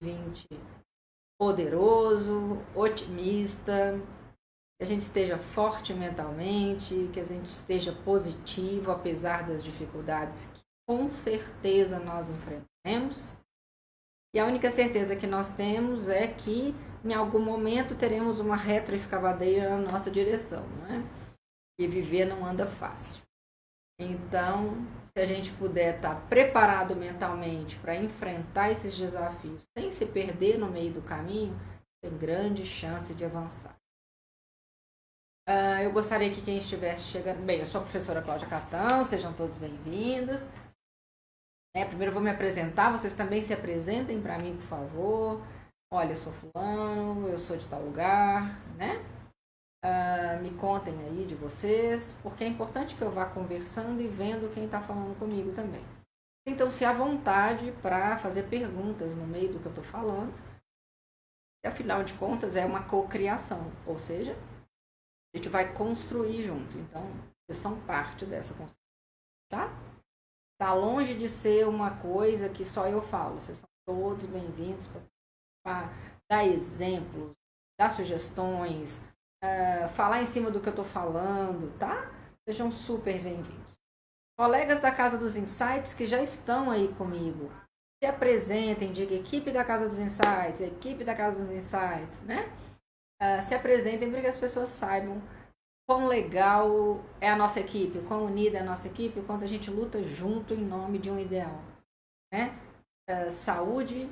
2020 poderoso, otimista, que a gente esteja forte mentalmente, que a gente esteja positivo apesar das dificuldades que com certeza nós enfrentaremos. E a única certeza que nós temos é que em algum momento teremos uma retroescavadeira na nossa direção, não é? E viver não anda fácil. Então, se a gente puder estar preparado mentalmente para enfrentar esses desafios sem se perder no meio do caminho, tem grande chance de avançar. Uh, eu gostaria que quem estivesse chegando. Bem, eu sou a professora Cláudia Catão, sejam todos bem-vindos. É, primeiro eu vou me apresentar, vocês também se apresentem para mim, por favor. Olha, eu sou fulano, eu sou de tal lugar, né? Uh, me contem aí de vocês, porque é importante que eu vá conversando e vendo quem está falando comigo também. Então, se há vontade para fazer perguntas no meio do que eu estou falando, afinal de contas é uma cocriação, ou seja, a gente vai construir junto. Então, vocês são parte dessa construção, tá? Tá longe de ser uma coisa que só eu falo. Vocês são todos bem-vindos para dar exemplos, dar sugestões, uh, falar em cima do que eu estou falando, tá? Sejam super bem-vindos. Colegas da Casa dos Insights que já estão aí comigo, se apresentem, diga equipe da Casa dos Insights, equipe da Casa dos Insights, né? Uh, se apresentem para que as pessoas saibam quão legal é a nossa equipe, quão unida é a nossa equipe, quanto a gente luta junto em nome de um ideal, né? Uh, saúde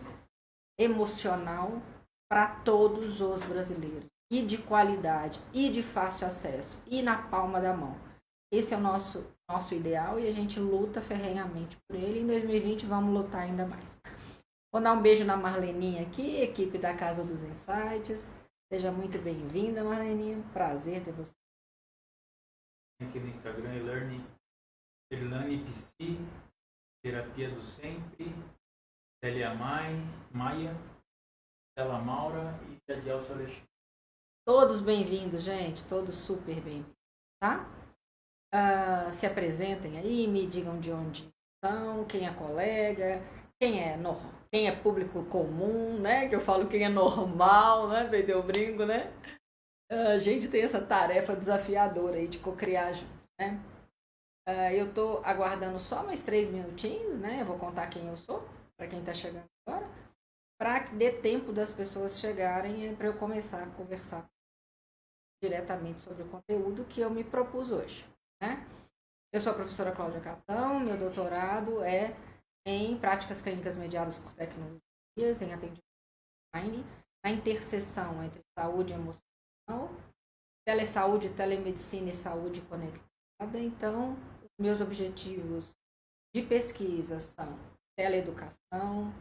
emocional para todos os brasileiros e de qualidade, e de fácil acesso, e na palma da mão. Esse é o nosso, nosso ideal e a gente luta ferrenhamente por ele. Em 2020 vamos lutar ainda mais. Vou dar um beijo na Marleninha aqui, equipe da Casa dos Insights. Seja muito bem-vinda, Marleninha. Prazer ter você. Aqui no Instagram, Elane, Elane Psi, Terapia do Sempre, Célia Mai, Maia, Stella Maura e Jadiel Alexandre. Todos bem-vindos, gente. Todos super bem-vindos, tá? Uh, se apresentem aí, me digam de onde são, quem é colega, quem é no, quem é público comum, né? Que eu falo quem é normal, né? Vendeu brinco, né? Uh, a gente tem essa tarefa desafiadora aí de co-criar junto, né? Uh, eu tô aguardando só mais três minutinhos, né? Eu vou contar quem eu sou, para quem está chegando agora, para que dê tempo das pessoas chegarem para eu começar a conversar diretamente sobre o conteúdo que eu me propus hoje. Né? Eu sou a professora Cláudia Catão, meu doutorado é em práticas clínicas mediadas por tecnologias, em atendimento online, na interseção entre saúde emocional, telesaúde, telemedicina e saúde conectada. Então, os meus objetivos de pesquisa são teleeducação,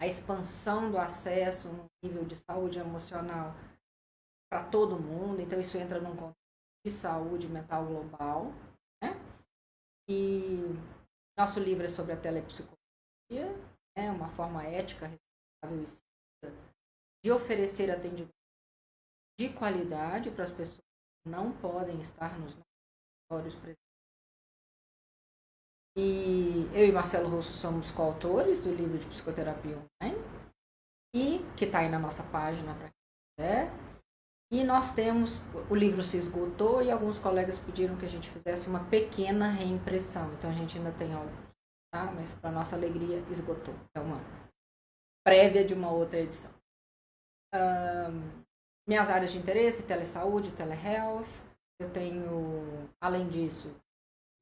a expansão do acesso no nível de saúde emocional para todo mundo, então isso entra num contexto de saúde mental global, né? E nosso livro é sobre a telepsicologia, né? uma forma ética, responsável e de oferecer atendimento de qualidade para as pessoas que não podem estar nos nossos presentes. E eu e Marcelo Russo somos coautores do livro de psicoterapia online, e que está aí na nossa página para quem quiser. E nós temos, o livro se esgotou e alguns colegas pediram que a gente fizesse uma pequena reimpressão. Então a gente ainda tem algo, tá? Mas para nossa alegria esgotou. É uma prévia de uma outra edição. Um, minhas áreas de interesse, telesaúde, telehealth. Eu tenho, além disso,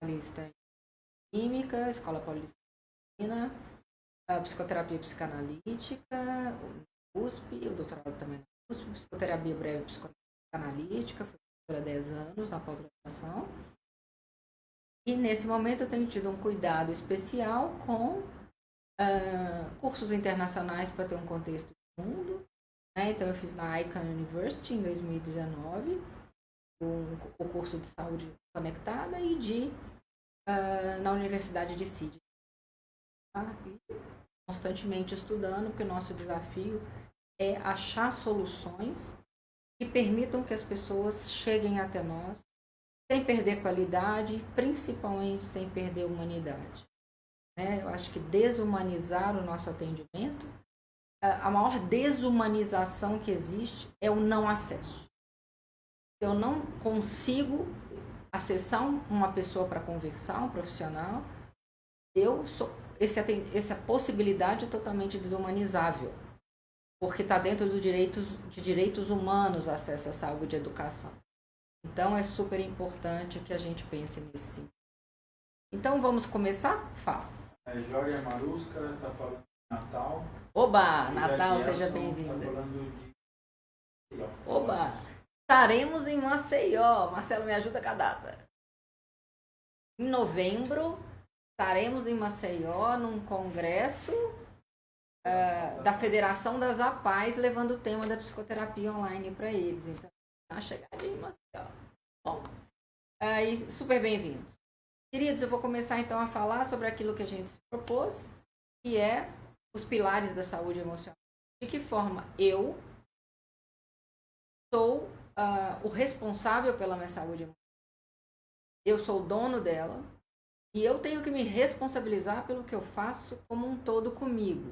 a lista em química, escola paulistina, psicoterapia psicanalítica, USP, o doutorado também psicoterapia breve psicanalítica, fui há 10 anos na pós-graduação. E nesse momento eu tenho tido um cuidado especial com uh, cursos internacionais para ter um contexto do mundo. Né? Então eu fiz na Icahn University em 2019 um, o curso de saúde conectada e de uh, na Universidade de Sydney. Tá? constantemente estudando, porque o nosso desafio é achar soluções que permitam que as pessoas cheguem até nós sem perder qualidade, principalmente sem perder humanidade. Né? Eu acho que desumanizar o nosso atendimento a maior desumanização que existe é o não acesso. Se eu não consigo acessar uma pessoa para conversar, um profissional, eu sou esse, essa possibilidade é totalmente desumanizável, porque está dentro do direitos, de direitos humanos acesso à saúde e educação. Então é super importante que a gente pense nesse sentido. Então vamos começar? Fala. É, Jorge Marusca está falando de Natal. Oba! Natal, seja tá bem-vinda. Tá de... Oba! Estaremos em Maceió. Marcelo, me ajuda com a data. Em novembro, estaremos em Maceió num congresso uh, da Federação das APAES, levando o tema da psicoterapia online para eles. Então, a chegadinha em Maceió. Bom, uh, super bem-vindos. Queridos, eu vou começar então a falar sobre aquilo que a gente se propôs, que é os pilares da saúde emocional. De que forma eu sou uh, o responsável pela minha saúde emocional. Eu sou o dono dela, e eu tenho que me responsabilizar pelo que eu faço como um todo comigo.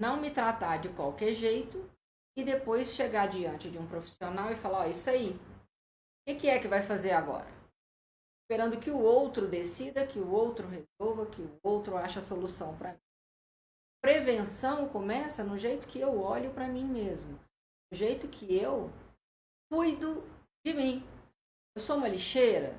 Não me tratar de qualquer jeito e depois chegar diante de um profissional e falar: Ó, oh, isso aí, o que é que vai fazer agora? Esperando que o outro decida, que o outro resolva, que o outro ache a solução para mim. Prevenção começa no jeito que eu olho para mim mesmo, no jeito que eu cuido de mim. Eu sou uma lixeira,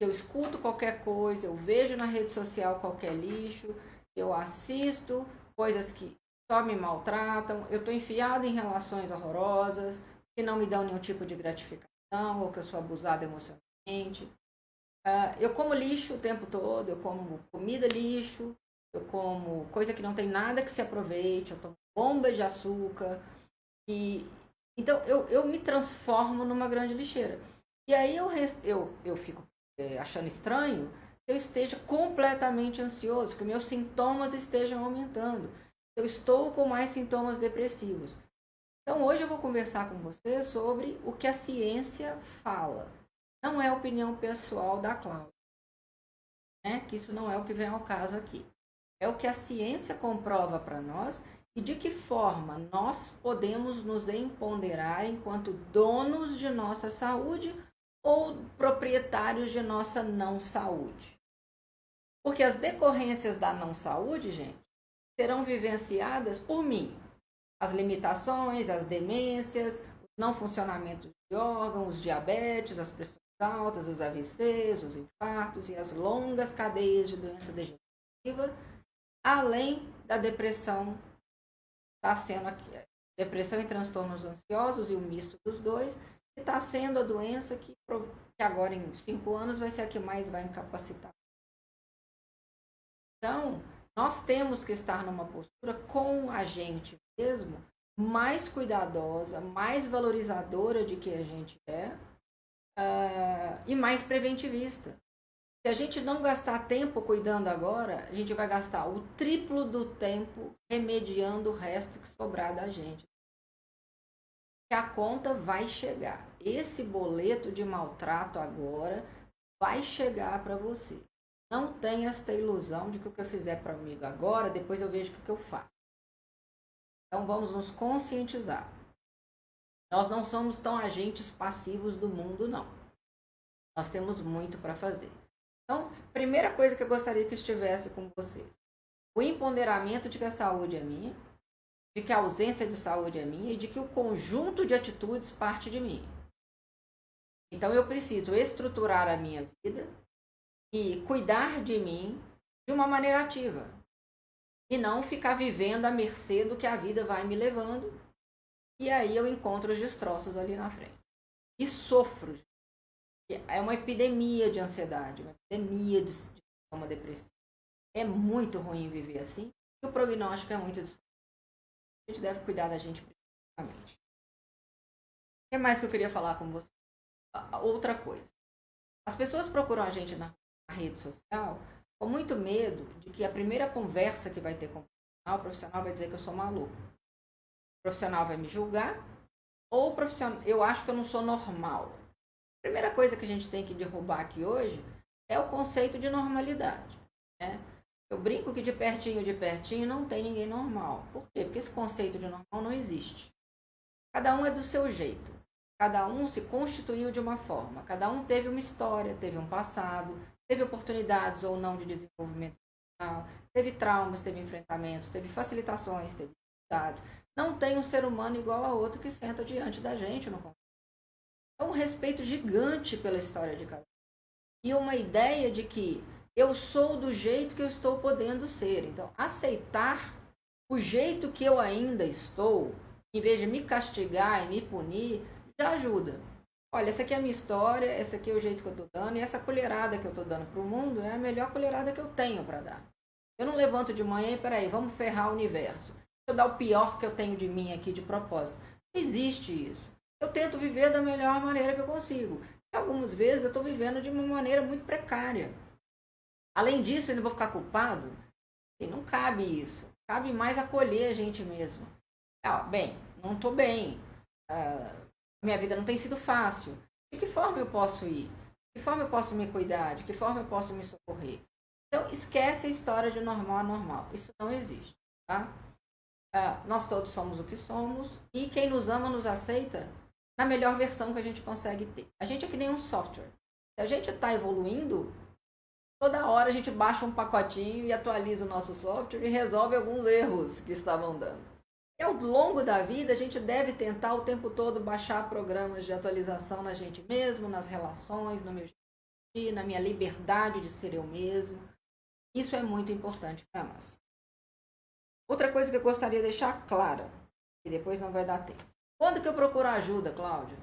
eu escuto qualquer coisa, eu vejo na rede social qualquer lixo, eu assisto coisas que só me maltratam, eu estou enfiada em relações horrorosas, que não me dão nenhum tipo de gratificação, ou que eu sou abusada emocionalmente. Uh, eu como lixo o tempo todo, eu como comida lixo, eu como coisa que não tem nada que se aproveite, eu tomo bombas de açúcar. E, então eu, eu me transformo numa grande lixeira. E aí eu, eu, eu fico é, achando estranho, eu esteja completamente ansioso, que meus sintomas estejam aumentando. Eu estou com mais sintomas depressivos. Então, hoje eu vou conversar com você sobre o que a ciência fala. Não é opinião pessoal da Cláudia. Né? Que isso não é o que vem ao caso aqui. É o que a ciência comprova para nós e de que forma nós podemos nos empoderar enquanto donos de nossa saúde ou proprietários de nossa não saúde. Porque as decorrências da não saúde, gente, serão vivenciadas por mim. As limitações, as demências, não funcionamento de órgãos, os diabetes, as pressões altas, os AVCs, os infartos e as longas cadeias de doença degenerativa, além da depressão, está sendo aqui, depressão e transtornos ansiosos e o misto dos dois, está sendo a doença que, que agora em cinco anos vai ser a que mais vai incapacitar. Então, nós temos que estar numa postura com a gente mesmo, mais cuidadosa, mais valorizadora de que a gente é uh, e mais preventivista. Se a gente não gastar tempo cuidando agora, a gente vai gastar o triplo do tempo remediando o resto que sobrar da gente a conta vai chegar. Esse boleto de maltrato agora vai chegar para você. Não tenha esta ilusão de que o que eu fizer para amigo agora, depois eu vejo o que eu faço. Então vamos nos conscientizar. Nós não somos tão agentes passivos do mundo, não. Nós temos muito para fazer. Então, primeira coisa que eu gostaria que estivesse com vocês: o empoderamento de que a saúde é minha, de que a ausência de saúde é minha e de que o conjunto de atitudes parte de mim. Então eu preciso estruturar a minha vida e cuidar de mim de uma maneira ativa. E não ficar vivendo à mercê do que a vida vai me levando. E aí eu encontro os destroços ali na frente. E sofro. É uma epidemia de ansiedade, uma epidemia de uma depressiva. É muito ruim viver assim. E o prognóstico é muito a gente deve cuidar da gente principalmente. O que mais que eu queria falar com você? Outra coisa. As pessoas procuram a gente na rede social com muito medo de que a primeira conversa que vai ter com o profissional, o profissional vai dizer que eu sou maluco. O profissional vai me julgar ou o profissional, eu acho que eu não sou normal. A primeira coisa que a gente tem que derrubar aqui hoje é o conceito de normalidade. Né? Eu brinco que de pertinho, de pertinho, não tem ninguém normal. Por quê? Porque esse conceito de normal não existe. Cada um é do seu jeito. Cada um se constituiu de uma forma. Cada um teve uma história, teve um passado, teve oportunidades ou não de desenvolvimento teve traumas, teve enfrentamentos, teve facilitações, teve dificuldades. Não tem um ser humano igual a outro que senta diante da gente no É um respeito gigante pela história de cada um. E uma ideia de que eu sou do jeito que eu estou podendo ser. Então, aceitar o jeito que eu ainda estou, em vez de me castigar e me punir, já ajuda. Olha, essa aqui é a minha história, essa aqui é o jeito que eu estou dando, e essa colherada que eu estou dando para o mundo é a melhor colherada que eu tenho para dar. Eu não levanto de manhã e, peraí, vamos ferrar o universo. Deixa eu dar o pior que eu tenho de mim aqui de propósito. Não existe isso. Eu tento viver da melhor maneira que eu consigo. E algumas vezes eu estou vivendo de uma maneira muito precária. Além disso, eu ainda vou ficar culpado? E não cabe isso. Cabe mais acolher a gente mesmo. Ah, bem, não estou bem. Ah, minha vida não tem sido fácil. De que forma eu posso ir? De que forma eu posso me cuidar? De que forma eu posso me socorrer? Então, esquece a história de normal a normal. Isso não existe. Tá? Ah, nós todos somos o que somos e quem nos ama nos aceita na melhor versão que a gente consegue ter. A gente é que nem um software. Se a gente está evoluindo, toda hora a gente baixa um pacotinho e atualiza o nosso software e resolve alguns erros que estavam dando. E ao longo da vida, a gente deve tentar o tempo todo baixar programas de atualização na gente mesmo, nas relações, no meu dia, na minha liberdade de ser eu mesmo. Isso é muito importante para nós. Outra coisa que eu gostaria de deixar clara, e depois não vai dar tempo. Quando que eu procuro ajuda, Cláudia?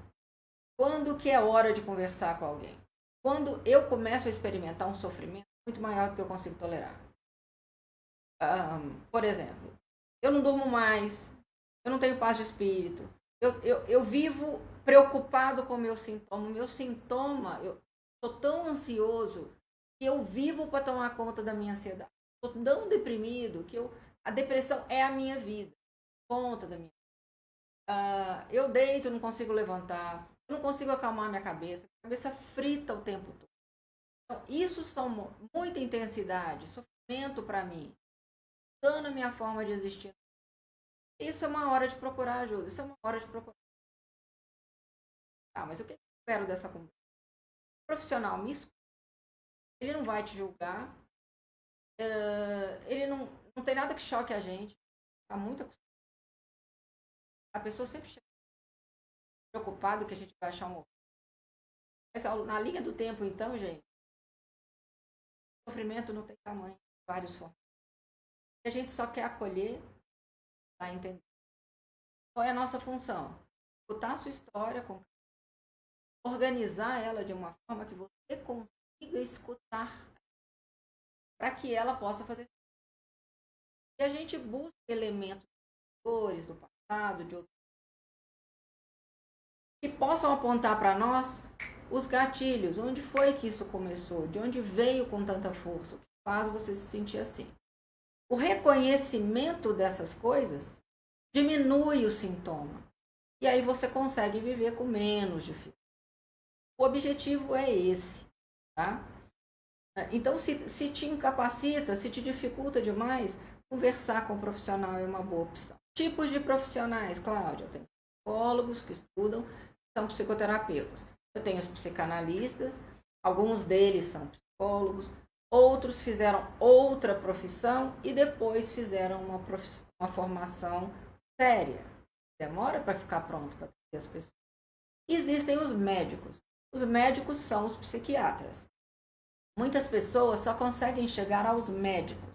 Quando que é hora de conversar com alguém? Quando eu começo a experimentar um sofrimento muito maior do que eu consigo tolerar. Um, por exemplo, eu não durmo mais, eu não tenho paz de espírito, eu, eu, eu vivo preocupado com o meu sintoma. O meu sintoma, eu estou tão ansioso que eu vivo para tomar conta da minha ansiedade. Estou tão deprimido que eu, a depressão é a minha vida, conta da minha uh, Eu deito, não consigo levantar, eu não consigo acalmar minha cabeça, a cabeça frita o tempo todo. Então, isso são muita intensidade, sofrimento para mim mudando a minha forma de existir. Isso é uma hora de procurar ajuda. Isso é uma hora de procurar. Ah, mas o que eu espero dessa conversa? O profissional me escuta. Ele não vai te julgar. Uh, ele não, não tem nada que choque a gente. Está muito acostumado. A pessoa sempre chega preocupada que a gente vai achar um. Na linha do tempo, então, gente, sofrimento não tem tamanho, vários formas a gente só quer acolher, tá entendendo? Qual é a nossa função? Escutar a sua história, organizar ela de uma forma que você consiga escutar para que ela possa fazer. E a gente busca elementos cores do passado, de outros que possam apontar para nós os gatilhos, onde foi que isso começou, de onde veio com tanta força, o que faz você se sentir assim. O reconhecimento dessas coisas diminui o sintoma. E aí você consegue viver com menos dificuldade. O objetivo é esse, tá? Então, se, se te incapacita, se te dificulta demais, conversar com um profissional é uma boa opção. Tipos de profissionais, Cláudia, tem psicólogos que estudam, são psicoterapeutas. Eu tenho os psicanalistas, alguns deles são psicólogos, outros fizeram outra profissão e depois fizeram uma, uma formação séria. Demora para ficar pronto para ter as pessoas. Existem os médicos. Os médicos são os psiquiatras. Muitas pessoas só conseguem chegar aos médicos.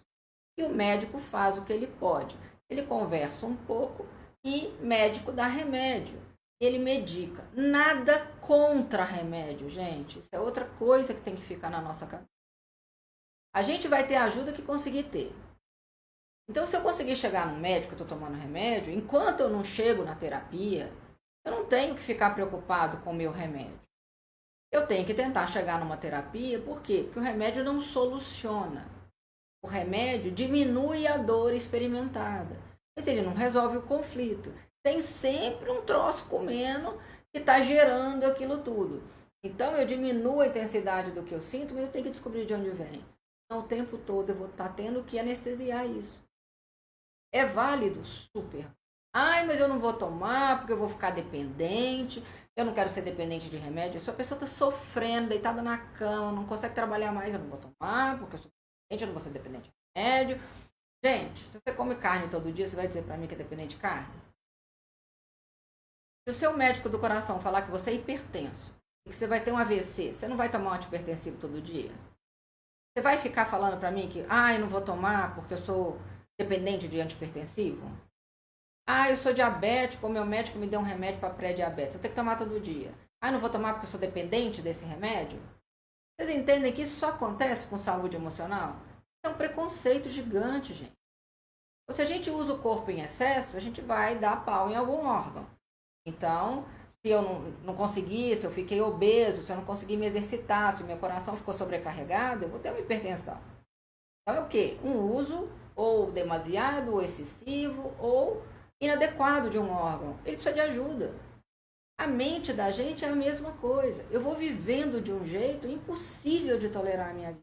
E o médico faz o que ele pode. Ele conversa um pouco e médico dá remédio. Ele medica. Nada contra remédio, gente. Isso é outra coisa que tem que ficar na nossa cabeça. A gente vai ter a ajuda que conseguir ter. Então, se eu conseguir chegar no médico, eu estou tomando remédio, enquanto eu não chego na terapia, eu não tenho que ficar preocupado com o meu remédio. Eu tenho que tentar chegar numa terapia, por quê? Porque o remédio não soluciona. O remédio diminui a dor experimentada, mas ele não resolve o conflito. Tem sempre um troço comendo que está gerando aquilo tudo. Então eu diminuo a intensidade do que eu sinto, mas eu tenho que descobrir de onde vem. O tempo todo eu vou estar tendo que anestesiar isso. É válido? Super. Ai, mas eu não vou tomar porque eu vou ficar dependente. Eu não quero ser dependente de remédio. Se a pessoa está sofrendo, deitada na cama, não consegue trabalhar mais, eu não vou tomar porque eu sou dependente, eu não vou ser dependente de remédio. Gente, se você come carne todo dia, você vai dizer para mim que é dependente de carne? Se o seu médico do coração falar que você é hipertenso que você vai ter um AVC, você não vai tomar um antipertensivo todo dia? Você vai ficar falando para mim que, ah, eu não vou tomar porque eu sou dependente de antipertensivo? Ah, eu sou diabético, o meu médico me deu um remédio para pré-diabetes, eu tenho que tomar todo dia. Ah, eu não vou tomar porque eu sou dependente desse remédio? Vocês entendem que isso só acontece com saúde emocional? É um preconceito gigante, gente. Ou se a gente usa o corpo em excesso, a gente vai dar pau em algum órgão. Então, se eu não, não conseguir, se eu fiquei obeso, se eu não conseguir me exercitar, se o meu coração ficou sobrecarregado, eu vou ter uma hipertensão. Então é o quê? Um uso ou demasiado, ou excessivo, ou inadequado de um órgão. Ele precisa de ajuda. A mente da gente é a mesma coisa. Eu vou vivendo de um jeito impossível de tolerar a minha vida.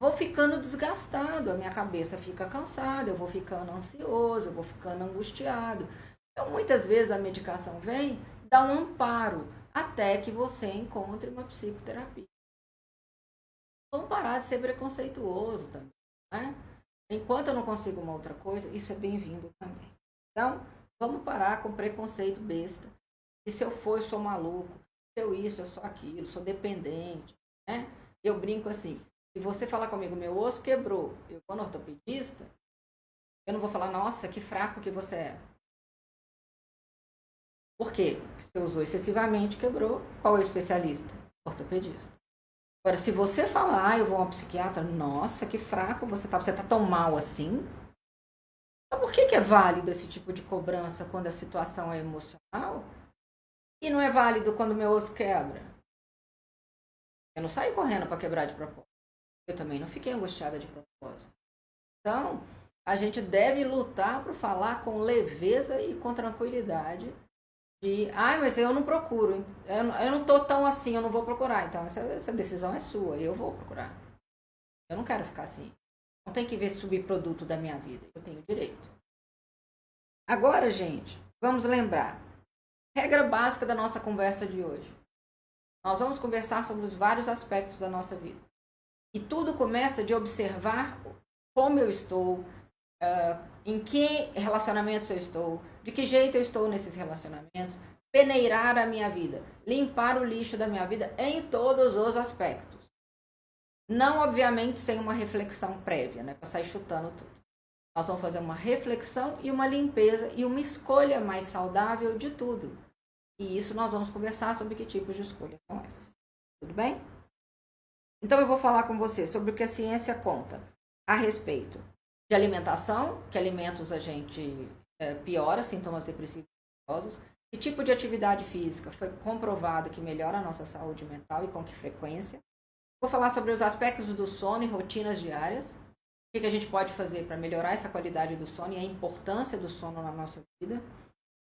Vou ficando desgastado, a minha cabeça fica cansada, eu vou ficando ansioso, eu vou ficando angustiado. Então, muitas vezes a medicação vem dá um amparo até que você encontre uma psicoterapia. Vamos parar de ser preconceituoso também. Né? Enquanto eu não consigo uma outra coisa, isso é bem-vindo também. Então, vamos parar com preconceito besta. E se eu for, eu sou maluco. Se eu isso, eu sou aquilo, sou dependente. Né? Eu brinco assim, se você falar comigo, meu osso quebrou, eu vou no ortopedista, eu não vou falar, nossa, que fraco que você é. Por quê? Você usou excessivamente, quebrou. Qual é o especialista? Ortopedista. Agora, se você falar, ah, eu vou a um psiquiatra, nossa, que fraco você tá, você tá tão mal assim. Então, por que, que é válido esse tipo de cobrança quando a situação é emocional? E não é válido quando meu osso quebra? Eu não saí correndo para quebrar de propósito. Eu também não fiquei angustiada de propósito. Então, a gente deve lutar para falar com leveza e com tranquilidade de, ai, mas eu não procuro, eu eu não tô tão assim, eu não vou procurar. Então, essa, essa decisão é sua, eu vou procurar. Eu não quero ficar assim. Não tem que ver subproduto da minha vida, eu tenho direito. Agora, gente, vamos lembrar. Regra básica da nossa conversa de hoje. Nós vamos conversar sobre os vários aspectos da nossa vida. E tudo começa de observar como eu estou, uh, em que relacionamentos eu estou, de que jeito eu estou nesses relacionamentos, peneirar a minha vida, limpar o lixo da minha vida em todos os aspectos. Não, obviamente, sem uma reflexão prévia, né, para sair chutando tudo. Nós vamos fazer uma reflexão e uma limpeza e uma escolha mais saudável de tudo. E isso nós vamos conversar sobre que tipos de escolhas são essas. Tudo bem? Então eu vou falar com você sobre o que a ciência conta a respeito de alimentação, que alimentos a gente é, piora sintomas depressivos que tipo de atividade física foi comprovado que melhora a nossa saúde mental e com que frequência. Vou falar sobre os aspectos do sono e rotinas diárias. O que, que a gente pode fazer para melhorar essa qualidade do sono e a importância do sono na nossa vida.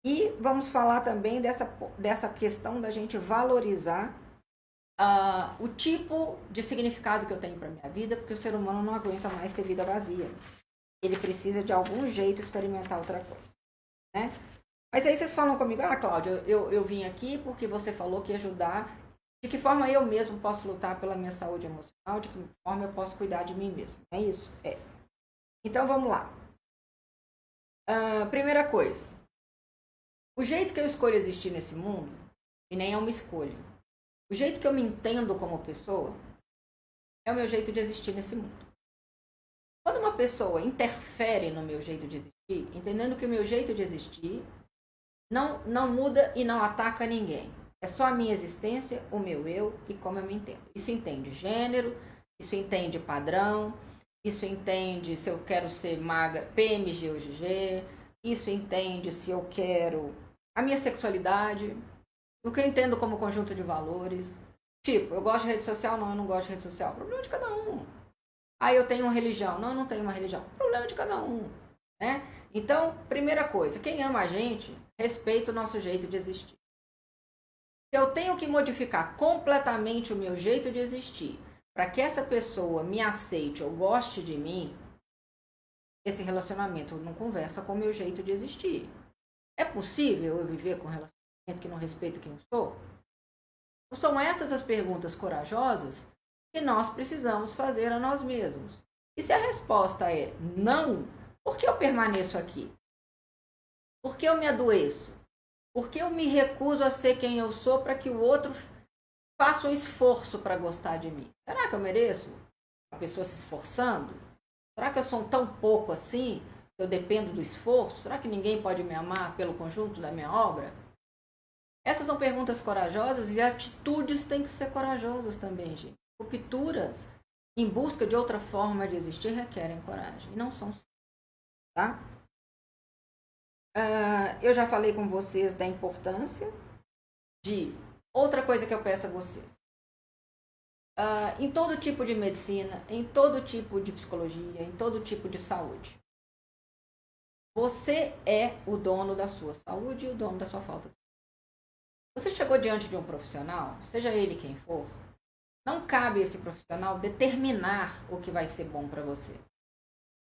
E vamos falar também dessa, dessa questão da gente valorizar uh, o tipo de significado que eu tenho para minha vida, porque o ser humano não aguenta mais ter vida vazia ele precisa de algum jeito experimentar outra coisa, né? Mas aí vocês falam comigo, ah, Cláudia, eu, eu vim aqui porque você falou que ia ajudar. De que forma eu mesmo posso lutar pela minha saúde emocional? De que forma eu posso cuidar de mim mesmo? É isso? É. Então vamos lá. Uh, primeira coisa. O jeito que eu escolho existir nesse mundo, e nem é uma escolha. O jeito que eu me entendo como pessoa é o meu jeito de existir nesse mundo. Uma pessoa interfere no meu jeito de existir, entendendo que o meu jeito de existir não, não muda e não ataca ninguém. É só a minha existência, o meu eu e como eu me entendo. Isso entende gênero, isso entende padrão, isso entende se eu quero ser magra, PMG ou GG, isso entende se eu quero a minha sexualidade, o que eu entendo como conjunto de valores. Tipo, eu gosto de rede social, não, eu não gosto de rede social. O problema de cada um. Ah, eu tenho uma religião. Não, eu não tenho uma religião. Problema de cada um. Né? Então, primeira coisa, quem ama a gente, respeita o nosso jeito de existir. Se eu tenho que modificar completamente o meu jeito de existir para que essa pessoa me aceite ou goste de mim, esse relacionamento não conversa com o meu jeito de existir. É possível eu viver com um relacionamento que não respeita quem eu sou? Então, são essas as perguntas corajosas que nós precisamos fazer a nós mesmos. E se a resposta é não, por que eu permaneço aqui? Por que eu me adoeço? Por que eu me recuso a ser quem eu sou para que o outro faça um esforço para gostar de mim? Será que eu mereço? A pessoa se esforçando? Será que eu sou tão pouco assim? Eu dependo do esforço? Será que ninguém pode me amar pelo conjunto da minha obra? Essas são perguntas corajosas e atitudes têm que ser corajosas também, gente. Rupturas em busca de outra forma de existir requerem coragem e não são tá? Uh, eu já falei com vocês da importância de outra coisa que eu peço a vocês. Uh, em todo tipo de medicina, em todo tipo de psicologia, em todo tipo de saúde. Você é o dono da sua saúde e o dono da sua falta Você chegou diante de um profissional, seja ele quem for, não cabe esse profissional determinar o que vai ser bom para você.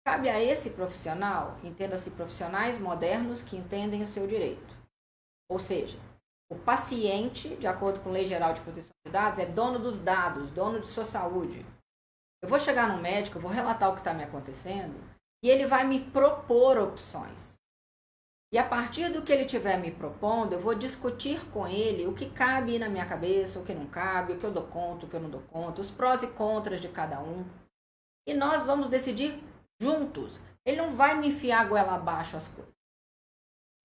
Cabe a esse profissional, entenda-se profissionais modernos que entendem o seu direito. Ou seja, o paciente, de acordo com a Lei Geral de Proteção de Dados, é dono dos dados, dono de sua saúde. Eu vou chegar no médico, vou relatar o que está me acontecendo e ele vai me propor opções. E a partir do que ele estiver me propondo, eu vou discutir com ele o que cabe na minha cabeça, o que não cabe, o que eu dou conta, o que eu não dou conta, os prós e contras de cada um. E nós vamos decidir juntos. Ele não vai me enfiar a goela abaixo as coisas.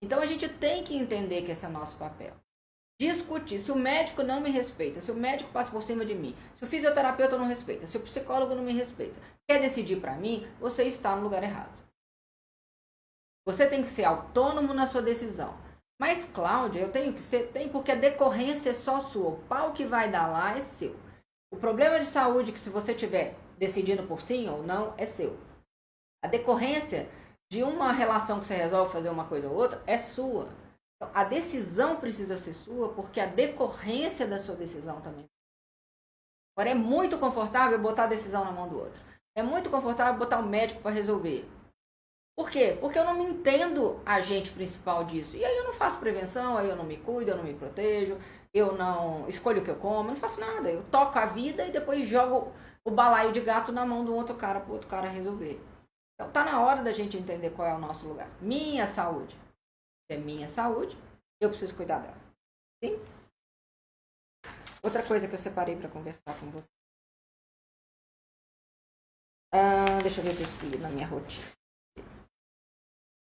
Então a gente tem que entender que esse é o nosso papel. Discutir. Se o médico não me respeita, se o médico passa por cima de mim, se o fisioterapeuta não respeita, se o psicólogo não me respeita, quer decidir para mim, você está no lugar errado. Você tem que ser autônomo na sua decisão. Mas, Cláudia, eu tenho que ser, tem porque a decorrência é só sua. O pau que vai dar lá é seu. O problema de saúde que se você tiver decidindo por sim ou não é seu. A decorrência de uma relação que você resolve fazer uma coisa ou outra é sua. Então, a decisão precisa ser sua porque a decorrência da sua decisão também. Agora, é muito confortável botar a decisão na mão do outro. É muito confortável botar o médico para resolver. Por quê? Porque eu não me entendo agente principal disso. E aí eu não faço prevenção, aí eu não me cuido, eu não me protejo, eu não escolho o que eu como, eu não faço nada. Eu toco a vida e depois jogo o balaio de gato na mão do outro cara para o outro cara resolver. Então tá na hora da gente entender qual é o nosso lugar. Minha saúde. É minha saúde, eu preciso cuidar dela. Sim? Outra coisa que eu separei para conversar com você. Ah, deixa eu ver o que eu escolhi na minha rotina.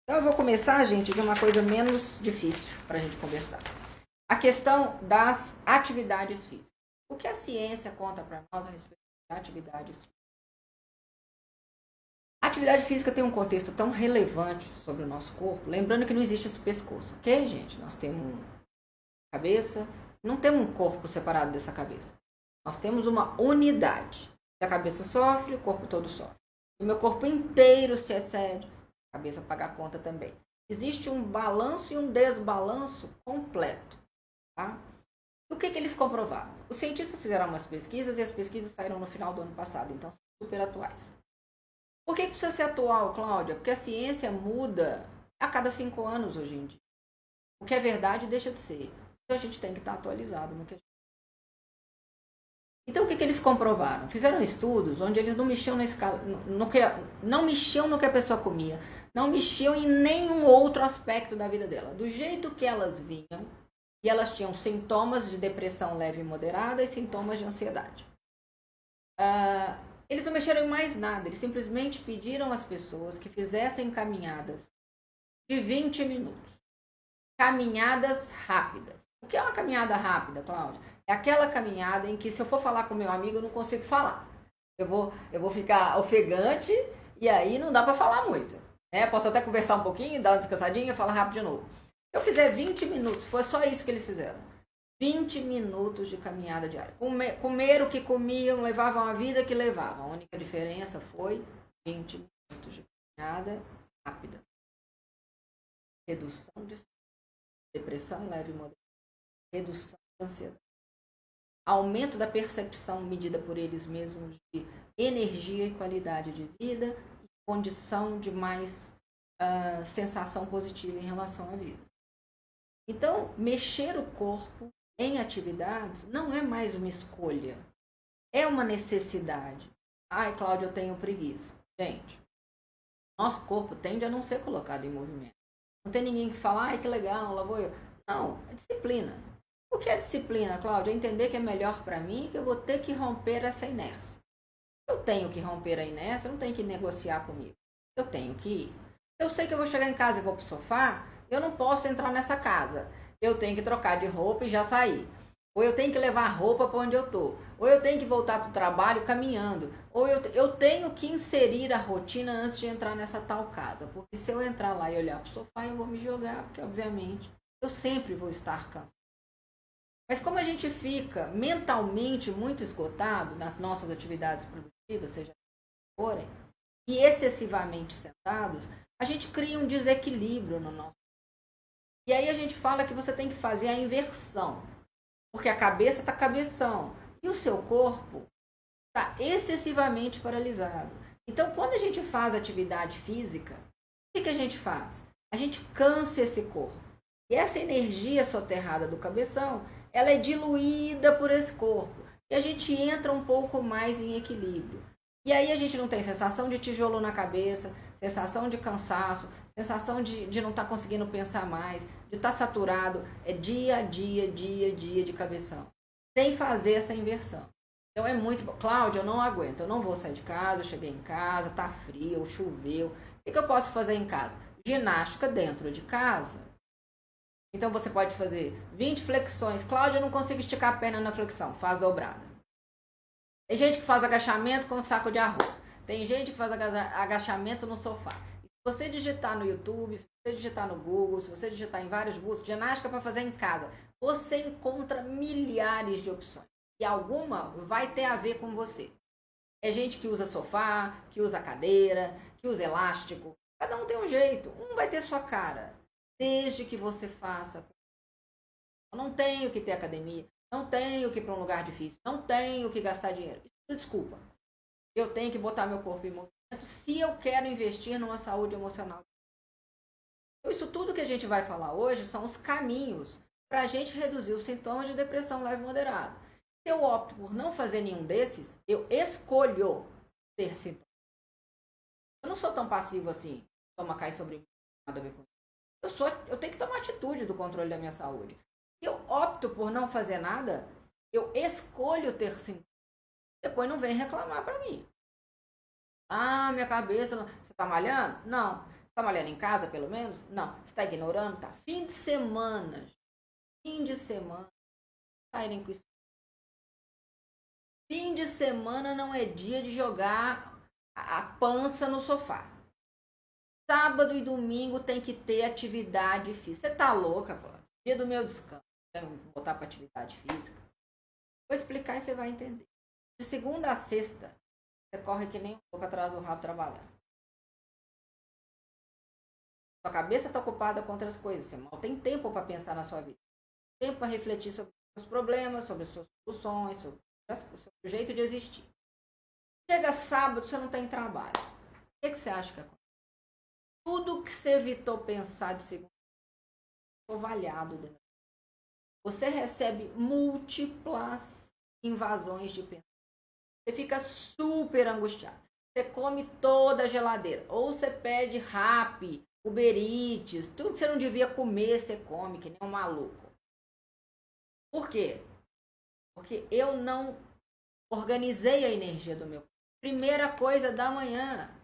Então eu vou começar, gente, de uma coisa menos difícil para a gente conversar. A questão das atividades físicas. O que a ciência conta para nós a respeito de atividades físicas? Atividade física tem um contexto tão relevante sobre o nosso corpo, lembrando que não existe esse pescoço, ok, gente? Nós temos cabeça, não temos um corpo separado dessa cabeça. Nós temos uma unidade. A cabeça sofre, o corpo todo sofre. O meu corpo inteiro se excede, cabeça paga a conta também. Existe um balanço e um desbalanço completo. Tá? O que, que eles comprovaram? Os cientistas fizeram umas pesquisas e as pesquisas saíram no final do ano passado, então super atuais. Por que precisa ser atual, Cláudia? Porque a ciência muda a cada cinco anos hoje em dia. O que é verdade deixa de ser. Então a gente tem que estar atualizado no que a gente... Então o que, que eles comprovaram? Fizeram estudos onde eles não mexiam na escala, no que, não mexiam no que a pessoa comia, não mexiam em nenhum outro aspecto da vida dela. Do jeito que elas vinham, e elas tinham sintomas de depressão leve e moderada e sintomas de ansiedade. Uh, eles não mexeram em mais nada, eles simplesmente pediram às pessoas que fizessem caminhadas de 20 minutos. Caminhadas rápidas. O que é uma caminhada rápida, Cláudia? É aquela caminhada em que se eu for falar com meu amigo, eu não consigo falar. Eu vou, eu vou ficar ofegante e aí não dá para falar muito. Né? Posso até conversar um pouquinho, dar uma descansadinha falar rápido de novo. Se eu fizer 20 minutos, foi só isso que eles fizeram. 20 minutos de caminhada diária. Comer, comer o que comiam, levavam a vida que levavam. A única diferença foi 20 minutos de caminhada rápida. Redução de depressão leve e moderada. Redução de ansiedade. aumento da percepção medida por eles mesmos de energia e qualidade de vida e condição de mais uh, sensação positiva em relação à vida. Então, mexer o corpo em atividades não é mais uma escolha, é uma necessidade. Ai, Cláudia, eu tenho preguiça. Gente, nosso corpo tende a não ser colocado em movimento. Não tem ninguém que fala, ai, que legal, lá vou eu. Não, é disciplina. O que é disciplina, Cláudia? É entender que é melhor para mim que eu vou ter que romper essa inércia. Eu tenho que romper a inércia, não tenho que negociar comigo. Eu tenho que ir. Eu sei que eu vou chegar em casa e vou pro sofá, eu não posso entrar nessa casa. Eu tenho que trocar de roupa e já sair. Ou eu tenho que levar roupa para onde eu tô. Ou eu tenho que voltar para o trabalho caminhando. Ou eu, eu tenho que inserir a rotina antes de entrar nessa tal casa. Porque se eu entrar lá e olhar para o sofá, eu vou me jogar, porque obviamente eu sempre vou estar cansado. Mas como a gente fica mentalmente muito esgotado nas nossas atividades produtivas, seja forem, e excessivamente sentados, a gente cria um desequilíbrio no nosso. E aí a gente fala que você tem que fazer a inversão. Porque a cabeça está cabeção e o seu corpo está excessivamente paralisado. Então, quando a gente faz atividade física, o que, que a gente faz? A gente cansa esse corpo. E essa energia soterrada do cabeção, ela é diluída por esse corpo. E a gente entra um pouco mais em equilíbrio. E aí a gente não tem sensação de tijolo na cabeça, sensação de cansaço, sensação de, de não estar tá conseguindo pensar mais, de estar tá saturado. É dia a dia, dia a dia de cabeção. Sem fazer essa inversão. Então é muito. Cláudia, eu não aguento, eu não vou sair de casa, eu cheguei em casa, tá frio, choveu. O que, que eu posso fazer em casa? Ginástica dentro de casa. Então você pode fazer 20 flexões. Cláudia, eu não consigo esticar a perna na flexão. Faz dobrada. Tem gente que faz agachamento com um saco de arroz. Tem gente que faz agachamento no sofá. Se você digitar no YouTube, se você digitar no Google, se você digitar em vários buscos, ginástica para fazer em casa, você encontra milhares de opções. E alguma vai ter a ver com você. É gente que usa sofá, que usa cadeira, que usa elástico. Cada um tem um jeito. Um vai ter sua cara desde que você faça. Eu não tenho que ter academia, não tenho que ir para um lugar difícil, não tenho que gastar dinheiro. Desculpa. Eu tenho que botar meu corpo em movimento se eu quero investir numa saúde emocional. Então, isso tudo que a gente vai falar hoje são os caminhos para a gente reduzir os sintomas de depressão leve moderada. Se eu opto por não fazer nenhum desses, eu escolho ter sintomas. Eu não sou tão passivo assim, toma cai sobre mim, nada isso. Eu, sou, eu tenho que tomar atitude do controle da minha saúde. Se eu opto por não fazer nada, eu escolho ter sintomas. Depois não vem reclamar para mim. Ah, minha cabeça. Não... Você está malhando? Não. Você está malhando em casa, pelo menos? Não. Você está ignorando? Tá. Fim de semana. Fim de semana. Saírem com isso. Fim de semana não é dia de jogar a pança no sofá. Sábado e domingo tem que ter atividade física. Você tá louca, pô? Dia do meu descanso. Vou voltar para atividade física. Vou explicar e você vai entender. De segunda a sexta, você corre que nem um pouco atrás do rabo trabalhando. Sua cabeça está ocupada com outras coisas. Você mal tem tempo para pensar na sua vida. Tempo para refletir sobre os problemas, sobre as suas soluções, sobre o seu jeito de existir. Chega sábado, você não tem trabalho. O que, que você acha que acontece? Tudo que você evitou pensar de segunda ovalhado dentro. Você recebe múltiplas invasões de pensamento. Você fica super angustiado. Você come toda a geladeira. Ou você pede rap, Uber Eats, tudo que você não devia comer, você come, que nem um maluco. Por quê? Porque eu não organizei a energia do meu. Primeira coisa da manhã,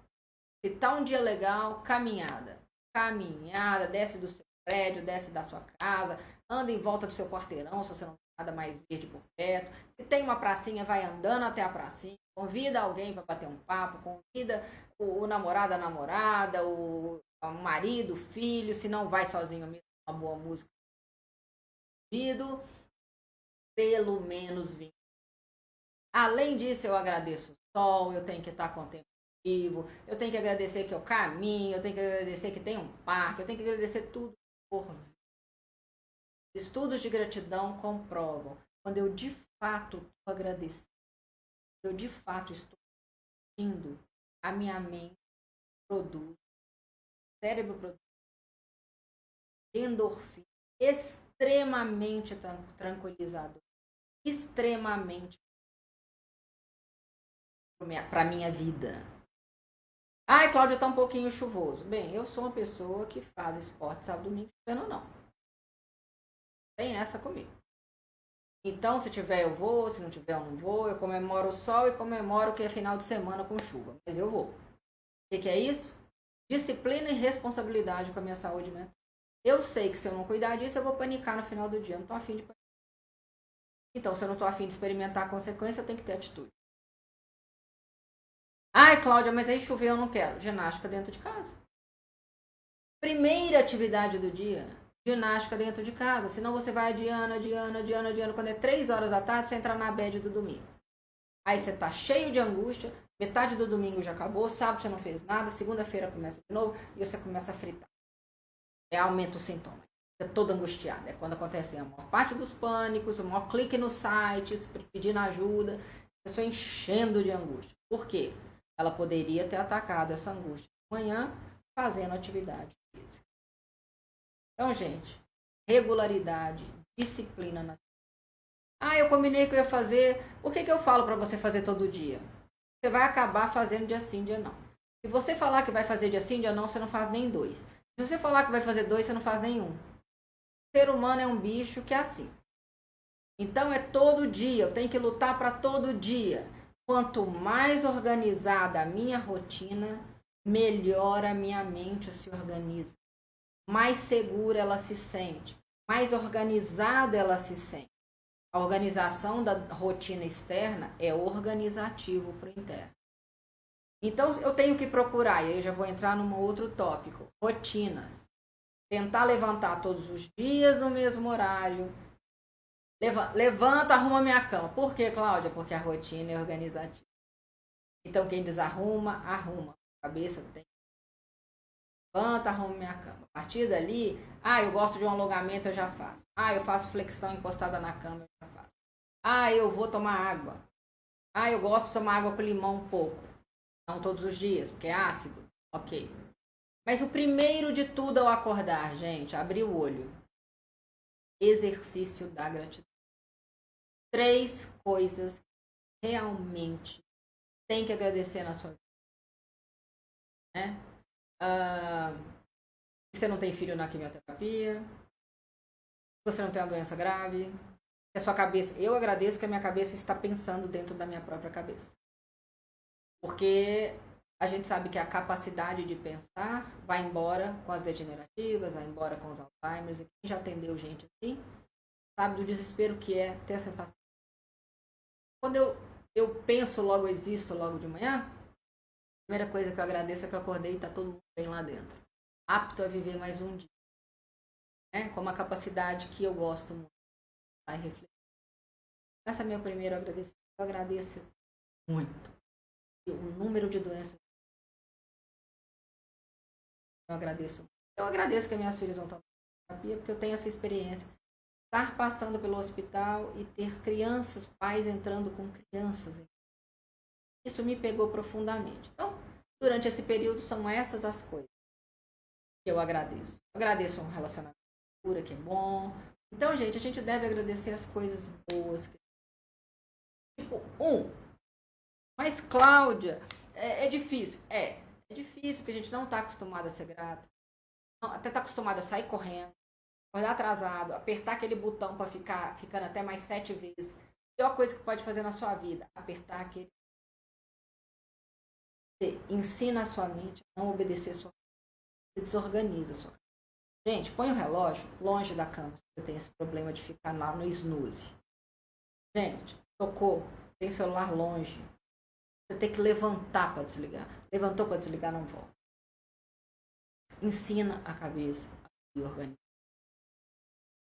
se tá um dia legal, caminhada. Caminhada, desce do seu prédio, desce da sua casa, anda em volta do seu quarteirão, se você não tem nada mais verde por perto. Se tem uma pracinha, vai andando até a pracinha. Convida alguém para bater um papo, convida o, o namorado, a namorada, o, o marido, o filho, se não vai sozinho mesmo, uma boa música. Pelo menos 20. Além disso, eu agradeço o sol, eu tenho que estar contente eu tenho que agradecer que eu caminho, eu tenho que agradecer que tem um parque, eu tenho que agradecer tudo por Estudos de gratidão comprovam quando eu de fato estou agradecendo, eu de fato estou sentindo a minha mente produz, o cérebro produz endorfina extremamente tranquilizador, extremamente para minha vida. Ai, Cláudia, tá um pouquinho chuvoso. Bem, eu sou uma pessoa que faz esporte sábado, domingo, chovendo não. Tem essa comigo. Então, se tiver, eu vou. Se não tiver, eu não vou. Eu comemoro o sol e comemoro que é final de semana com chuva. Mas eu vou. O que, que é isso? Disciplina e responsabilidade com a minha saúde mental. Eu sei que se eu não cuidar disso, eu vou panicar no final do dia. Eu não tô afim de panicar. Então, se eu não tô afim de experimentar a consequência, eu tenho que ter atitude. Ai, Cláudia, mas aí choveu, eu não quero. Ginástica dentro de casa. Primeira atividade do dia, ginástica dentro de casa. Senão você vai adiando, adiando, adiando, adiando. Quando é três horas da tarde, você entra na bed do domingo. Aí você tá cheio de angústia, metade do domingo já acabou, sábado você não fez nada, segunda-feira começa de novo e você começa a fritar. É aumenta os sintomas. Você é toda angustiada. É quando acontece a maior parte dos pânicos, o maior clique nos sites, pedindo ajuda, a pessoa enchendo de angústia. Por quê? Ela poderia ter atacado essa angústia de manhã fazendo atividade física. Então, gente, regularidade, disciplina na ah, eu combinei que eu ia fazer. Por que, que eu falo para você fazer todo dia? Você vai acabar fazendo dia sim, dia não. Se você falar que vai fazer dia sim, dia não, você não faz nem dois. Se você falar que vai fazer dois, você não faz nenhum. O ser humano é um bicho que é assim. Então é todo dia, eu tenho que lutar para todo dia. Quanto mais organizada a minha rotina, melhor a minha mente se organiza. Mais segura ela se sente, mais organizada ela se sente. A organização da rotina externa é organizativo para o interno. Então eu tenho que procurar, e aí já vou entrar num outro tópico, rotinas. Tentar levantar todos os dias no mesmo horário, Levanta, arruma minha cama. Por que, Cláudia? Porque a rotina é organizativa. Então, quem desarruma, arruma. A cabeça tem. Levanta, arruma minha cama. A partir dali, ah, eu gosto de um alongamento, eu já faço. Ah, eu faço flexão encostada na cama, eu já faço. Ah, eu vou tomar água. Ah, eu gosto de tomar água com limão um pouco. Não todos os dias, porque é ácido. Ok. Mas o primeiro de tudo ao acordar, gente, abrir o olho. Exercício da gratidão três coisas que realmente tem que agradecer na sua vida. Né? Uh, você não tem filho na quimioterapia, você não tem uma doença grave, a sua cabeça. Eu agradeço que a minha cabeça está pensando dentro da minha própria cabeça. Porque a gente sabe que a capacidade de pensar vai embora com as degenerativas, vai embora com os Alzheimer. E quem já atendeu gente assim, sabe do desespero que é ter a sensação quando eu, eu penso, logo existo, logo de manhã, a primeira coisa que eu agradeço é que eu acordei e está todo mundo bem lá dentro. Apto a viver mais um dia. Né? Com uma capacidade que eu gosto muito. Vai refletir. Essa é a minha primeira agradecimento. Eu agradeço muito. O número de doenças. Eu agradeço. Eu agradeço que minhas filhas vão tomar terapia, porque eu tenho essa experiência estar passando pelo hospital e ter crianças, pais entrando com crianças. Isso me pegou profundamente. Então, durante esse período, são essas as coisas que eu agradeço. Eu agradeço um relacionamento pura que é bom. Então, gente, a gente deve agradecer as coisas boas. Tipo, um. Mas, Cláudia, é, é difícil. É, é difícil porque a gente não está acostumado a ser grato. Até está acostumado a sair correndo acordar atrasado, apertar aquele botão para ficar ficando até mais sete vezes. A pior coisa que pode fazer na sua vida, apertar aquele. Você ensina a sua mente a não obedecer a sua Você desorganiza a sua Gente, põe o relógio longe da cama se você tem esse problema de ficar lá no snooze. Gente, tocou, tem celular longe. Você tem que levantar para desligar. Levantou para desligar, não volta. Ensina a cabeça a se organizar.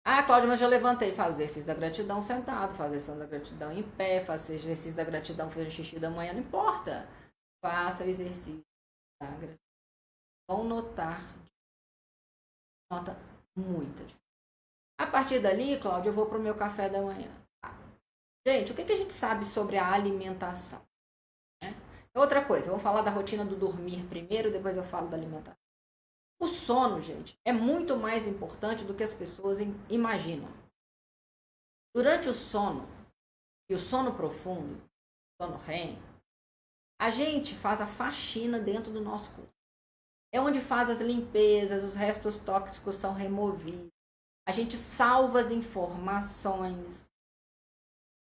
Ah, Cláudia, mas já levantei. Faz exercício da gratidão sentado, faz exercício da gratidão em pé, faz exercício da gratidão fazendo xixi da manhã, não importa. Faça o exercício da gratidão. Vão notar. Nota muita diferença. A partir dali, Cláudia, eu vou para o meu café da manhã. Gente, o que, que a gente sabe sobre a alimentação? Né? Outra coisa, vamos falar da rotina do dormir primeiro, depois eu falo da alimentação. O sono, gente, é muito mais importante do que as pessoas imaginam. Durante o sono, e o sono profundo, sono REM, a gente faz a faxina dentro do nosso corpo. É onde faz as limpezas, os restos tóxicos são removidos. A gente salva as informações.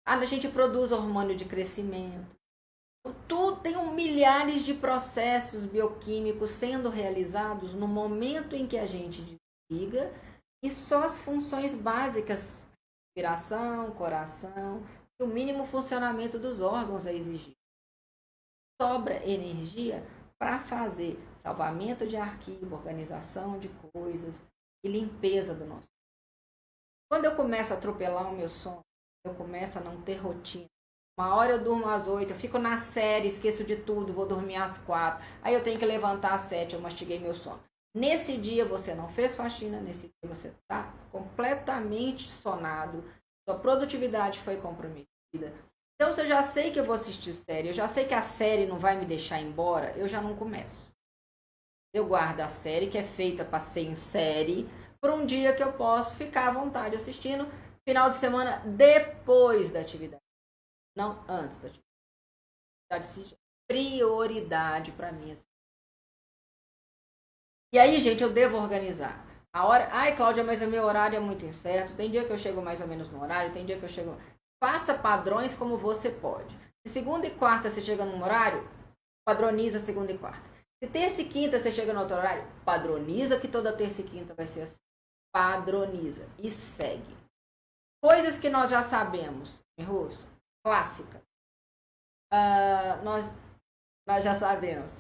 A gente produz hormônio de crescimento. Tudo tem um milhares de processos bioquímicos sendo realizados no momento em que a gente desliga e só as funções básicas, respiração, coração, e o mínimo funcionamento dos órgãos é exigido. Sobra energia para fazer salvamento de arquivo, organização de coisas e limpeza do nosso. Quando eu começo a atropelar o meu sono, eu começo a não ter rotina. Uma hora eu durmo às oito, eu fico na série, esqueço de tudo, vou dormir às quatro. Aí eu tenho que levantar às sete, eu mastiguei meu sono. Nesse dia você não fez faxina, nesse dia você está completamente sonado, sua produtividade foi comprometida. Então, se eu já sei que eu vou assistir série, eu já sei que a série não vai me deixar embora, eu já não começo. Eu guardo a série que é feita para ser em série, para um dia que eu posso ficar à vontade assistindo, final de semana depois da atividade, não antes da atividade. Prioridade para mim. Assim. E aí, gente, eu devo organizar. A hora. Ai, Cláudia, mas o meu horário é muito incerto. Tem dia que eu chego mais ou menos no horário, tem dia que eu chego. Faça padrões como você pode. Se segunda e quarta você chega num horário, padroniza segunda e quarta. Se terça e quinta você chega no outro horário, padroniza que toda terça e quinta vai ser assim. Padroniza e segue. Coisas que nós já sabemos em russo, clássica. Uh, nós, nós já sabemos.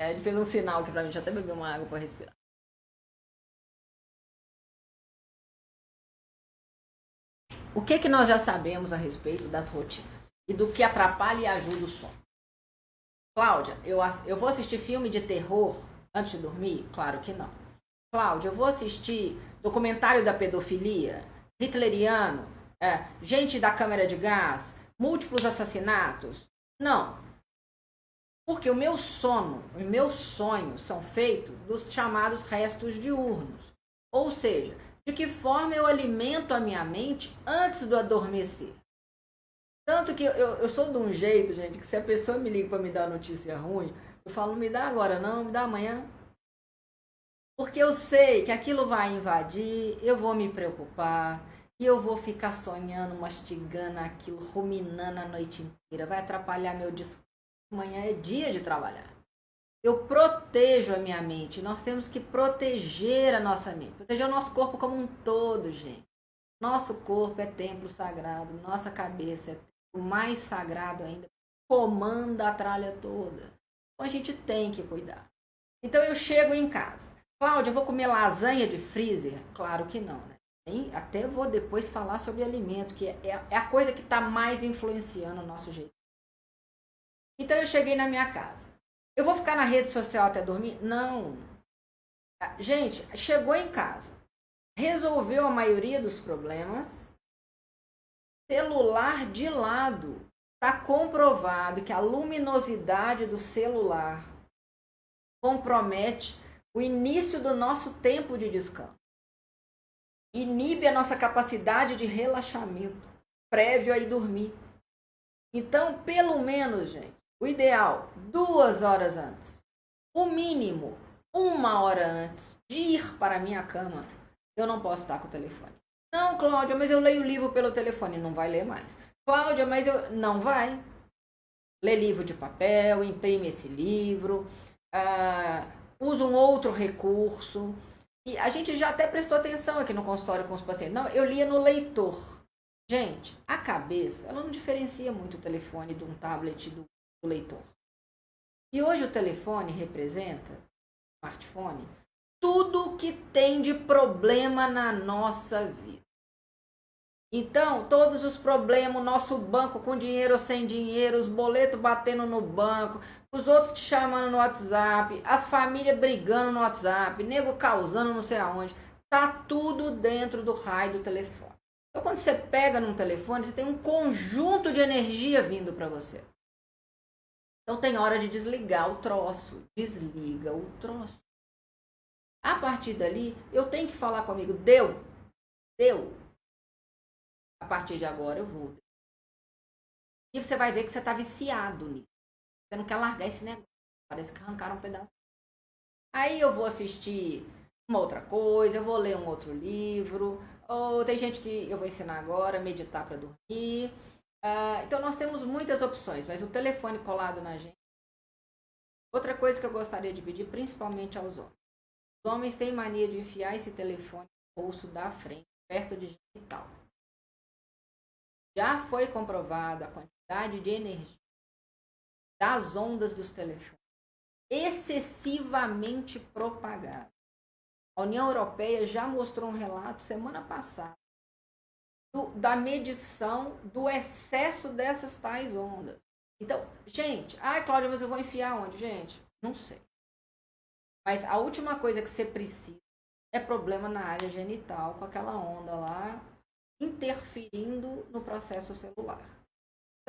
É, ele fez um sinal aqui pra eu até beber uma água para respirar. O que, que nós já sabemos a respeito das rotinas e do que atrapalha e ajuda o sono? Cláudia, eu, eu vou assistir filme de terror antes de dormir? Claro que não. Cláudia, eu vou assistir documentário da pedofilia, hitleriano, é, gente da câmera de gás, múltiplos assassinatos? Não. Porque o meu sono, os meus sonhos são feitos dos chamados restos diurnos. Ou seja, de que forma eu alimento a minha mente antes do adormecer. Tanto que eu, eu sou de um jeito, gente, que se a pessoa me liga para me dar notícia ruim, eu falo, me dá agora não, me dá amanhã. Porque eu sei que aquilo vai invadir, eu vou me preocupar, e eu vou ficar sonhando, mastigando aquilo, ruminando a noite inteira. Vai atrapalhar meu descanso. Amanhã é dia de trabalhar. Eu protejo a minha mente. Nós temos que proteger a nossa mente. Proteger o nosso corpo como um todo, gente. Nosso corpo é templo sagrado. Nossa cabeça é o mais sagrado ainda. Comanda a tralha toda. Então a gente tem que cuidar. Então eu chego em casa. Cláudia, eu vou comer lasanha de freezer? Claro que não, né? Até vou depois falar sobre alimento, que é, é a coisa que está mais influenciando o nosso jeito. Então eu cheguei na minha casa. Eu vou ficar na rede social até dormir? Não. Gente, chegou em casa, resolveu a maioria dos problemas, celular de lado. Está comprovado que a luminosidade do celular compromete o início do nosso tempo de descanso. Inibe a nossa capacidade de relaxamento prévio a ir dormir. Então, pelo menos, gente, o ideal, duas horas antes. O mínimo, uma hora antes de ir para a minha cama, eu não posso estar com o telefone. Não, Cláudia, mas eu leio o livro pelo telefone. Não vai ler mais. Cláudia, mas eu. Não vai. Lê livro de papel, imprime esse livro, uh, usa um outro recurso. E a gente já até prestou atenção aqui no consultório com os pacientes. Não, eu lia no leitor. Gente, a cabeça, ela não diferencia muito o telefone de um tablet do o leitor. E hoje o telefone representa, smartphone, tudo que tem de problema na nossa vida. Então, todos os problemas, o nosso banco com dinheiro ou sem dinheiro, os boletos batendo no banco, os outros te chamando no WhatsApp, as famílias brigando no WhatsApp, nego causando não sei aonde, tá tudo dentro do raio do telefone. Então, quando você pega num telefone, você tem um conjunto de energia vindo para você. Então, tem hora de desligar o troço. Desliga o troço. A partir dali, eu tenho que falar comigo. Deu. Deu. A partir de agora, eu vou. E você vai ver que você está viciado nisso. Você não quer largar esse negócio. Parece que arrancaram um pedaço. Aí eu vou assistir uma outra coisa, eu vou ler um outro livro, ou tem gente que eu vou ensinar agora, meditar para dormir. Uh, então nós temos muitas opções, mas o telefone colado na gente. Outra coisa que eu gostaria de pedir, principalmente aos homens. Os homens têm mania de enfiar esse telefone no bolso da frente, perto de gente e tal. Já foi comprovado a quantidade de energia das ondas dos telefones excessivamente propagada. A União Europeia já mostrou um relato semana passada do, da medição do excesso dessas tais ondas. Então, gente, ai, Cláudia, mas eu vou enfiar onde? Gente, não sei. Mas a última coisa que você precisa é problema na área genital, com aquela onda lá interferindo no processo celular.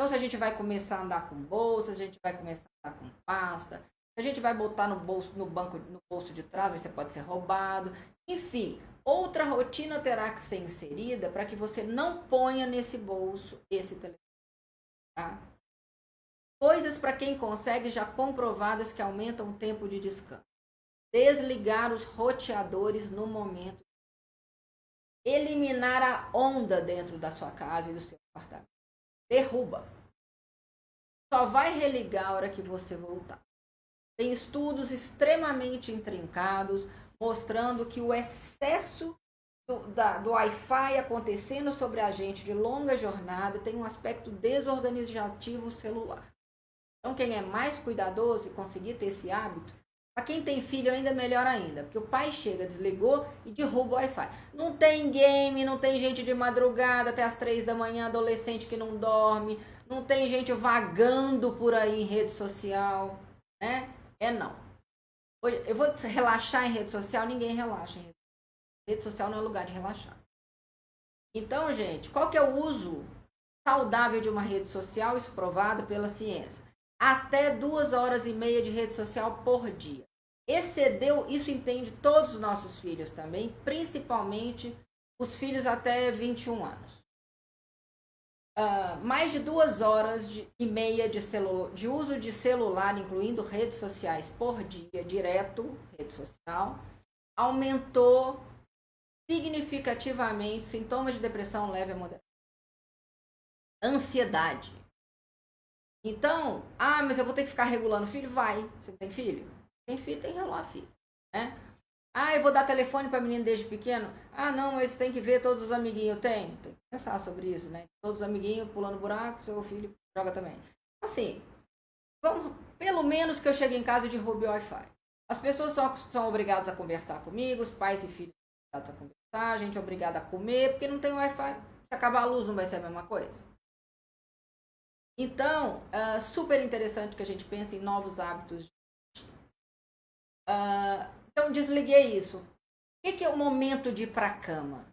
Então, se a gente vai começar a andar com bolsa, se a gente vai começar a andar com pasta, a gente vai botar no bolso, no banco, no bolso de trás, você pode ser roubado. Enfim, outra rotina terá que ser inserida para que você não ponha nesse bolso esse telefone. Tá? Coisas para quem consegue já comprovadas que aumentam o tempo de descanso. Desligar os roteadores no momento. Eliminar a onda dentro da sua casa e do seu apartamento. Derruba. Só vai religar a hora que você voltar. Tem estudos extremamente intrincados mostrando que o excesso do, do Wi-Fi acontecendo sobre a gente de longa jornada tem um aspecto desorganizativo celular. Então, quem é mais cuidadoso e conseguir ter esse hábito, para quem tem filho ainda é melhor ainda, porque o pai chega, desligou e derruba o Wi-Fi. Não tem game, não tem gente de madrugada até as três da manhã, adolescente que não dorme, não tem gente vagando por aí em rede social, né? É não. Eu vou relaxar em rede social, ninguém relaxa em rede social. Rede social não é lugar de relaxar. Então, gente, qual que é o uso saudável de uma rede social? Isso provado pela ciência. Até duas horas e meia de rede social por dia. Excedeu, isso entende todos os nossos filhos também, principalmente os filhos até 21 anos uh, mais de duas horas de, e meia de, de uso de celular, incluindo redes sociais, por dia, direto, rede social, aumentou significativamente sintomas de depressão leve a moderada. Ansiedade. Então, ah, mas eu vou ter que ficar regulando o filho? Vai. Você tem filho? Tem filho, tem que regular filho. Né? Ah, eu vou dar telefone para menino desde pequeno? Ah, não, mas tem que ver todos os amiguinhos. Tem, tem que pensar sobre isso, né? Todos os amiguinhos pulando buraco, seu filho joga também. Assim, vamos, pelo menos que eu chegue em casa e derrube Wi-Fi. As pessoas são, são obrigadas a conversar comigo, os pais e filhos são obrigados a conversar, a gente é obrigada a comer, porque não tem Wi-Fi. Se acabar a luz, não vai ser a mesma coisa. Então, uh, super interessante que a gente pense em novos hábitos. Uh, então, desliguei isso. O que é o momento de ir para a cama?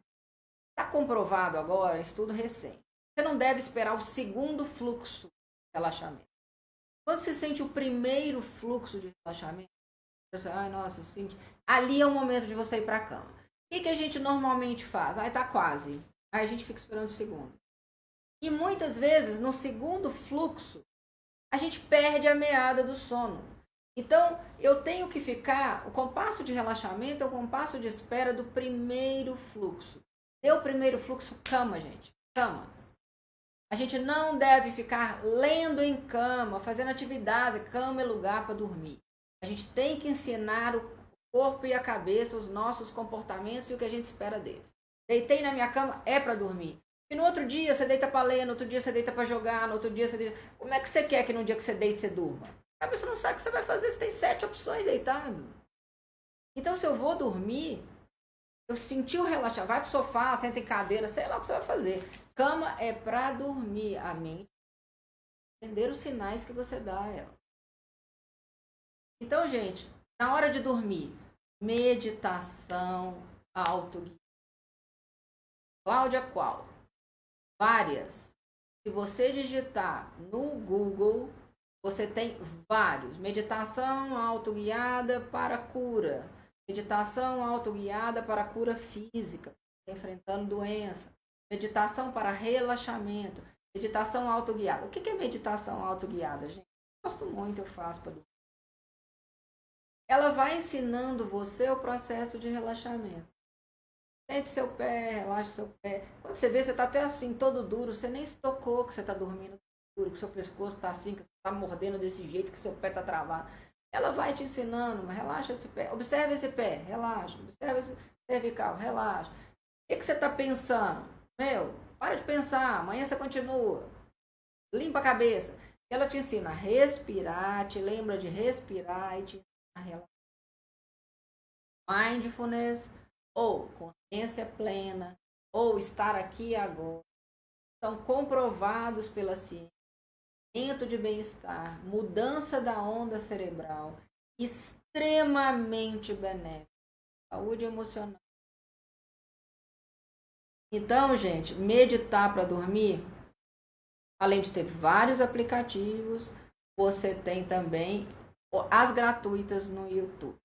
Está comprovado agora, estudo recente. Você não deve esperar o segundo fluxo de relaxamento. Quando você sente o primeiro fluxo de relaxamento, você, ai, nossa, sente... ali é o momento de você ir para a cama. O que, que a gente normalmente faz? Aí tá quase. Aí a gente fica esperando o segundo. E muitas vezes, no segundo fluxo, a gente perde a meada do sono. Então, eu tenho que ficar, o compasso de relaxamento é o compasso de espera do primeiro fluxo. Deu o primeiro fluxo, cama, gente. Cama. A gente não deve ficar lendo em cama, fazendo atividade. Cama é lugar para dormir. A gente tem que ensinar o corpo e a cabeça os nossos comportamentos e o que a gente espera deles. Deitei na minha cama, é para dormir. E no outro dia você deita para ler, no outro dia você deita para jogar, no outro dia você deita... Como é que você quer que no dia que você deite você durma? A pessoa não sabe o que você vai fazer, você tem sete opções deitado. Então, se eu vou dormir, eu senti o relaxar, vai pro sofá, senta em cadeira, sei lá o que você vai fazer. Cama é para dormir a mente, entender os sinais que você dá a ela. Então, gente, na hora de dormir, meditação, autoguia. Cláudia qual? Várias. Se você digitar no Google, você tem vários. Meditação autoguiada para cura. Meditação autoguiada para cura física, enfrentando doença. Meditação para relaxamento. Meditação autoguiada. O que é meditação autoguiada, gente? Gosto muito, eu faço para Ela vai ensinando você o processo de relaxamento. Sente seu pé, relaxa seu pé. Quando você vê, você está até assim, todo duro, você nem se tocou que você está dormindo duro, que seu pescoço está assim, que você está mordendo desse jeito, que seu pé está travado. Ela vai te ensinando, relaxa esse pé, observe esse pé, relaxa, observe esse cervical, relaxa. O que, que você está pensando? Meu, para de pensar, amanhã você continua. Limpa a cabeça. Ela te ensina a respirar, te lembra de respirar e te ensina a relaxar. Mindfulness ou consciência plena ou estar aqui agora são comprovados pela ciência. Aumento de bem-estar, mudança da onda cerebral, extremamente benéfico. Saúde emocional. Então, gente, meditar para dormir, além de ter vários aplicativos, você tem também as gratuitas no YouTube.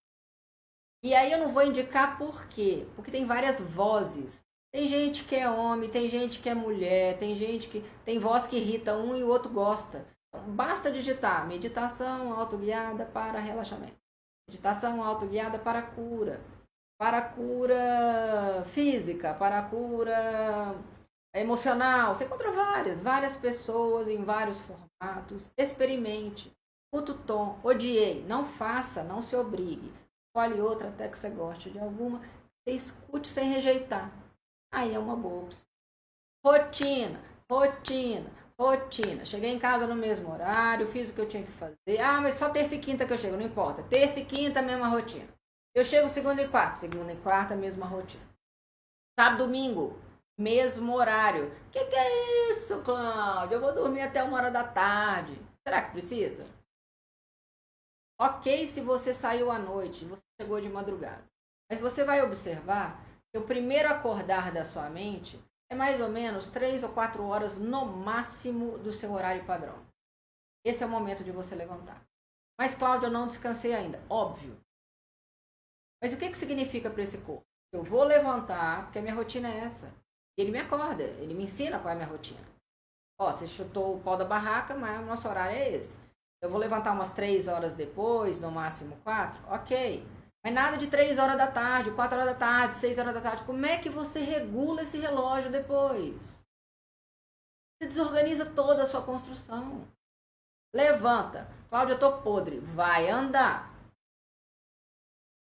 E aí eu não vou indicar por quê? Porque tem várias vozes. Tem gente que é homem, tem gente que é mulher, tem gente que tem voz que irrita um e o outro gosta. Basta digitar meditação autoguiada para relaxamento. Meditação autoguiada para cura. Para cura física, para cura emocional. Você encontra várias, várias pessoas em vários formatos. Experimente. Puto o tom. Odiei. Não faça, não se obrigue escolhe outra até que você goste de alguma, você escute sem rejeitar. Aí é uma boa opção. Rotina, rotina, rotina. Cheguei em casa no mesmo horário, fiz o que eu tinha que fazer. Ah, mas só terça e quinta que eu chego, não importa. Terça e quinta, mesma rotina. Eu chego segunda e quarta, segunda e quarta, mesma rotina. Sábado, domingo, mesmo horário. Que que é isso, Cláudio? Eu vou dormir até uma hora da tarde. Será que precisa? Ok se você saiu à noite, você chegou de madrugada. Mas você vai observar que o primeiro acordar da sua mente é mais ou menos três ou quatro horas no máximo do seu horário padrão. Esse é o momento de você levantar. Mas, Cláudio, eu não descansei ainda. Óbvio. Mas o que, que significa para esse corpo? Eu vou levantar, porque a minha rotina é essa. Ele me acorda, ele me ensina qual é a minha rotina. Ó, você chutou o pau da barraca, mas o nosso horário é esse. Eu vou levantar umas três horas depois, no máximo quatro? Ok. Mas nada de três horas da tarde, quatro horas da tarde, seis horas da tarde. Como é que você regula esse relógio depois? Você desorganiza toda a sua construção. Levanta. Cláudia, eu tô podre. Vai andar.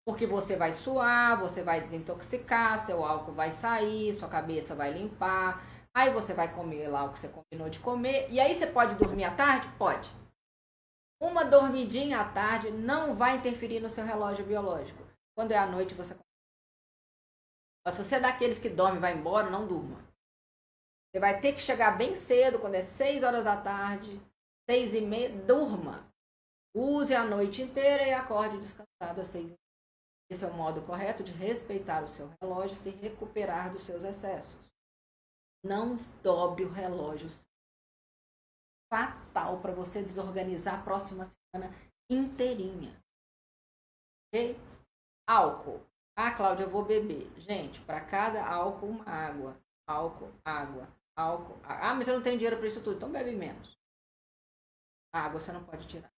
Porque você vai suar, você vai desintoxicar, seu álcool vai sair, sua cabeça vai limpar. Aí você vai comer lá o que você combinou de comer. E aí você pode dormir à tarde? Pode. Uma dormidinha à tarde não vai interferir no seu relógio biológico. Quando é à noite, você. Mas se você é daqueles que dorme e vai embora, não durma. Você vai ter que chegar bem cedo, quando é 6 horas da tarde, 6 e meia, durma. Use a noite inteira e acorde descansado às 6 e meia. Esse é o modo correto de respeitar o seu relógio e se recuperar dos seus excessos. Não dobre o relógio fatal para você desorganizar a próxima semana inteirinha. Ok? Álcool. Ah, Cláudia, eu vou beber. Gente, para cada álcool, uma água. Álcool, água, álcool. Ah, mas eu não tenho dinheiro para isso tudo. Então bebe menos. água você não pode tirar.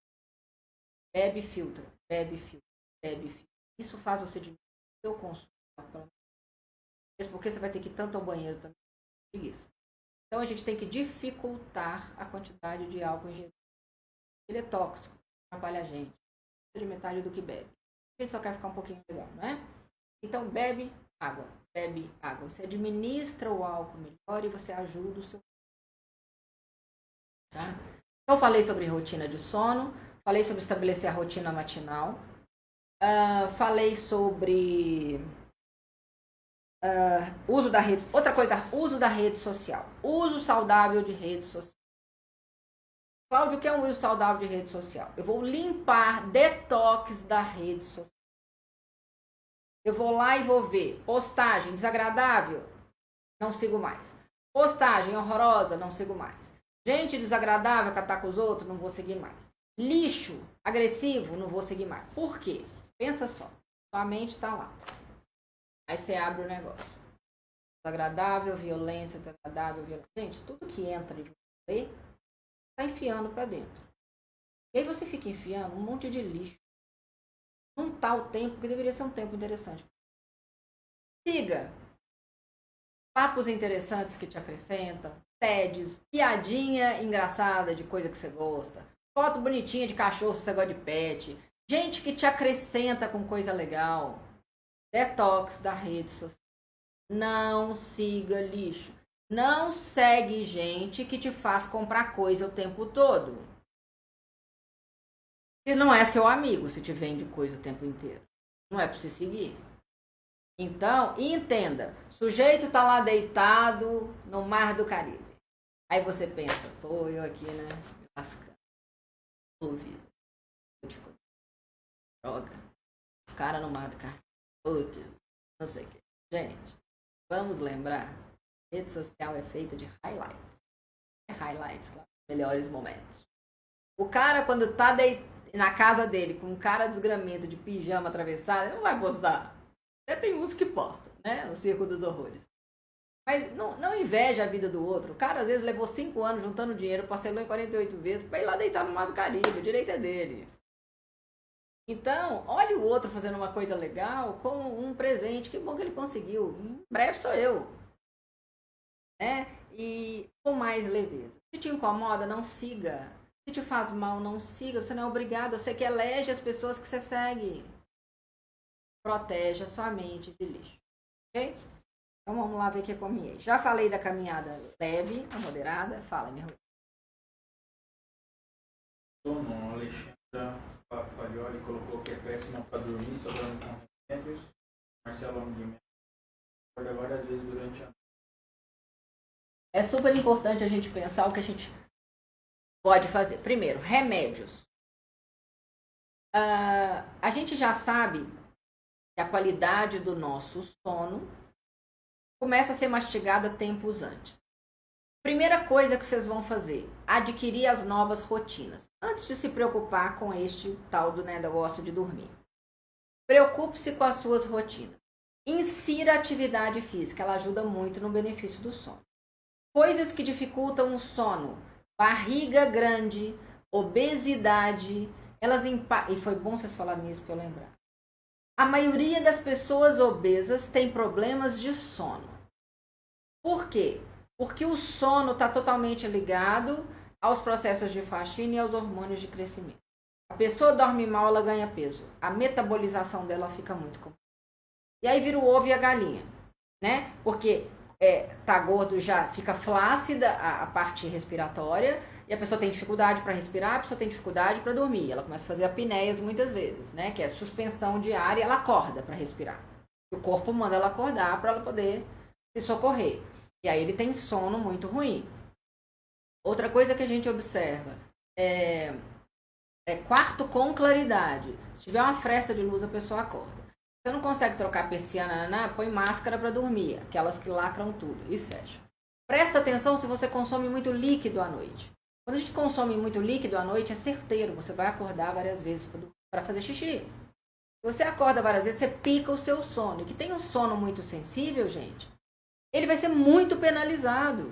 Bebe filtro. Bebe filtro. Bebe filtro. Isso faz você diminuir o seu consumo. Porque você vai ter que ir tanto ao banheiro também. Preguiça. Então a gente tem que dificultar a quantidade de álcool ingerido. Ele é tóxico, atrapalha a gente. De metade do que bebe. A gente só quer ficar um pouquinho legal, não é? Então bebe água, bebe água. Você administra o álcool melhor e você ajuda o seu. Tá? Então falei sobre rotina de sono, falei sobre estabelecer a rotina matinal, uh, falei sobre Uh, uso da rede, outra coisa, uso da rede social. Uso saudável de rede social. Cláudio, o que é um uso saudável de rede social? Eu vou limpar detox da rede social. Eu vou lá e vou ver postagem desagradável, não sigo mais. Postagem horrorosa, não sigo mais. Gente desagradável que ataca os outros, não vou seguir mais. Lixo, agressivo, não vou seguir mais. Por quê? Pensa só. Sua mente está lá. Aí você abre o negócio. Desagradável, violência, desagradável, violência. Gente, tudo que entra de você está enfiando para dentro. E aí você fica enfiando um monte de lixo. Num tal tempo que deveria ser um tempo interessante. Siga papos interessantes que te acrescentam, TEDs, piadinha engraçada de coisa que você gosta, foto bonitinha de cachorro se você gosta de pet, gente que te acrescenta com coisa legal. Detox da rede social. Não siga lixo. Não segue gente que te faz comprar coisa o tempo todo. E não é seu amigo se te vende coisa o tempo inteiro. Não é para você seguir. Então, entenda, sujeito tá lá deitado no mar do Caribe. Aí você pensa, tô eu aqui, né? Me lascando. Ouvido. Droga. O cara no mar do Caribe. Putz, não sei o que. Gente, vamos lembrar, rede social é feita de highlights. É highlights, claro. Melhores momentos. O cara, quando tá de... na casa dele com um cara desgramento de pijama atravessado, ele não vai postar. Até tem uns que postam, né? O Circo dos Horrores. Mas não, não inveja a vida do outro. O cara, às vezes, levou cinco anos juntando dinheiro, parcelou em 48 vezes, pra ir lá deitar no mar do Caribe. O direito é dele. Então, olhe o outro fazendo uma coisa legal como um presente. Que bom que ele conseguiu. Em breve sou eu. Né? E com mais leveza. Se te incomoda, não siga. Se te faz mal, não siga. Você não é obrigado. Você que elege as pessoas que você segue protege a sua mente de lixo. Ok? Então vamos lá ver o que eu comi. Já falei da caminhada leve, a moderada. Fala, minha Sono, Alexandra Colocou que é péssima para dormir, só dorme com remédios. Marcelo várias vezes durante a. É super importante a gente pensar o que a gente pode fazer. Primeiro, remédios. Uh, a gente já sabe que a qualidade do nosso sono começa a ser mastigada tempos antes. Primeira coisa que vocês vão fazer, adquirir as novas rotinas. Antes de se preocupar com este tal do né, negócio de dormir. Preocupe-se com as suas rotinas. Insira atividade física, ela ajuda muito no benefício do sono. Coisas que dificultam o sono, barriga grande, obesidade, elas impactam. E foi bom vocês falarem nisso para eu lembrar. A maioria das pessoas obesas tem problemas de sono. Por quê? Porque o sono está totalmente ligado aos processos de faxina e aos hormônios de crescimento. A pessoa dorme mal, ela ganha peso. A metabolização dela fica muito complicada. E aí vira o ovo e a galinha, né? Porque é, tá gordo já fica flácida a, a parte respiratória e a pessoa tem dificuldade para respirar, a pessoa tem dificuldade para dormir. Ela começa a fazer apneias muitas vezes, né? Que é suspensão de ar e ela acorda para respirar. O corpo manda ela acordar para ela poder se socorrer. E aí ele tem sono muito ruim. Outra coisa que a gente observa é, é quarto com claridade. Se tiver uma fresta de luz, a pessoa acorda. Você não consegue trocar persiana, põe máscara para dormir, aquelas que lacram tudo e fecha. Presta atenção se você consome muito líquido à noite. Quando a gente consome muito líquido à noite, é certeiro, você vai acordar várias vezes para fazer xixi. Se você acorda várias vezes, você pica o seu sono. E que tem um sono muito sensível, gente, ele vai ser muito penalizado.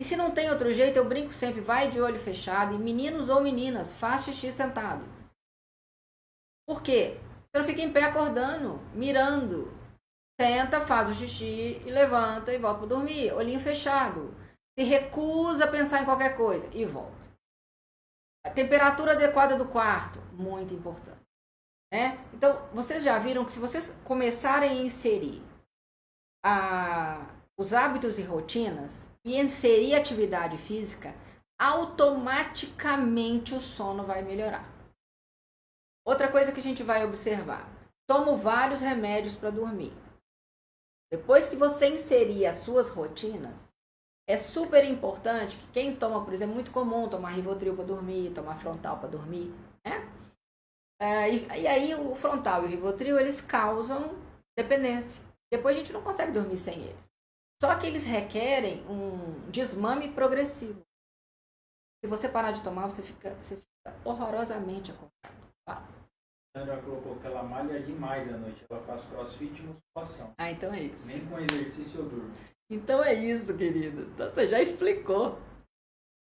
E se não tem outro jeito, eu brinco sempre, vai de olho fechado. E meninos ou meninas, faz xixi sentado. Por quê? Você não fica em pé acordando, mirando. Senta, faz o xixi e levanta e volta para dormir. Olhinho fechado se recusa a pensar em qualquer coisa e volta. A temperatura adequada do quarto, muito importante. Né? Então, vocês já viram que se vocês começarem a inserir a, os hábitos e rotinas e inserir atividade física, automaticamente o sono vai melhorar. Outra coisa que a gente vai observar: tomo vários remédios para dormir. Depois que você inserir as suas rotinas, é super importante que quem toma, por exemplo, é muito comum tomar Rivotril para dormir, tomar frontal para dormir, né? É, e, e, aí o frontal e o Rivotril, eles causam dependência. Depois a gente não consegue dormir sem eles. Só que eles requerem um desmame progressivo. Se você parar de tomar, você fica, você fica horrorosamente acordado. A Sandra colocou que ela malha demais à noite. Ela faz crossfit e musculação. Ah, então é isso. Nem com exercício eu durmo. Então é isso, querido. Então você já explicou.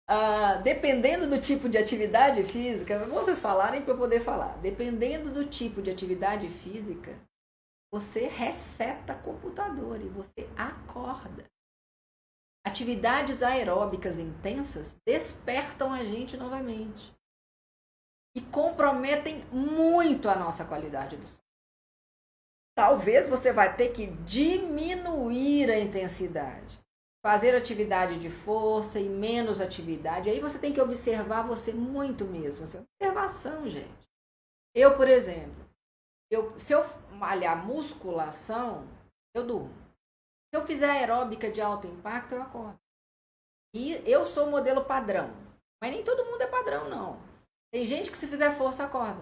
Ah, dependendo do tipo de atividade física, vocês falarem para eu poder falar. Dependendo do tipo de atividade física, você reseta computador e você acorda. Atividades aeróbicas intensas despertam a gente novamente e comprometem muito a nossa qualidade do sono. Talvez você vai ter que diminuir a intensidade, fazer atividade de força e menos atividade. Aí você tem que observar você muito mesmo. Observação, gente. Eu, por exemplo, eu, se eu malhar musculação, eu durmo. Se eu fizer aeróbica de alto impacto, eu acordo. E eu sou modelo padrão. Mas nem todo mundo é padrão, não. Tem gente que se fizer força, acorda.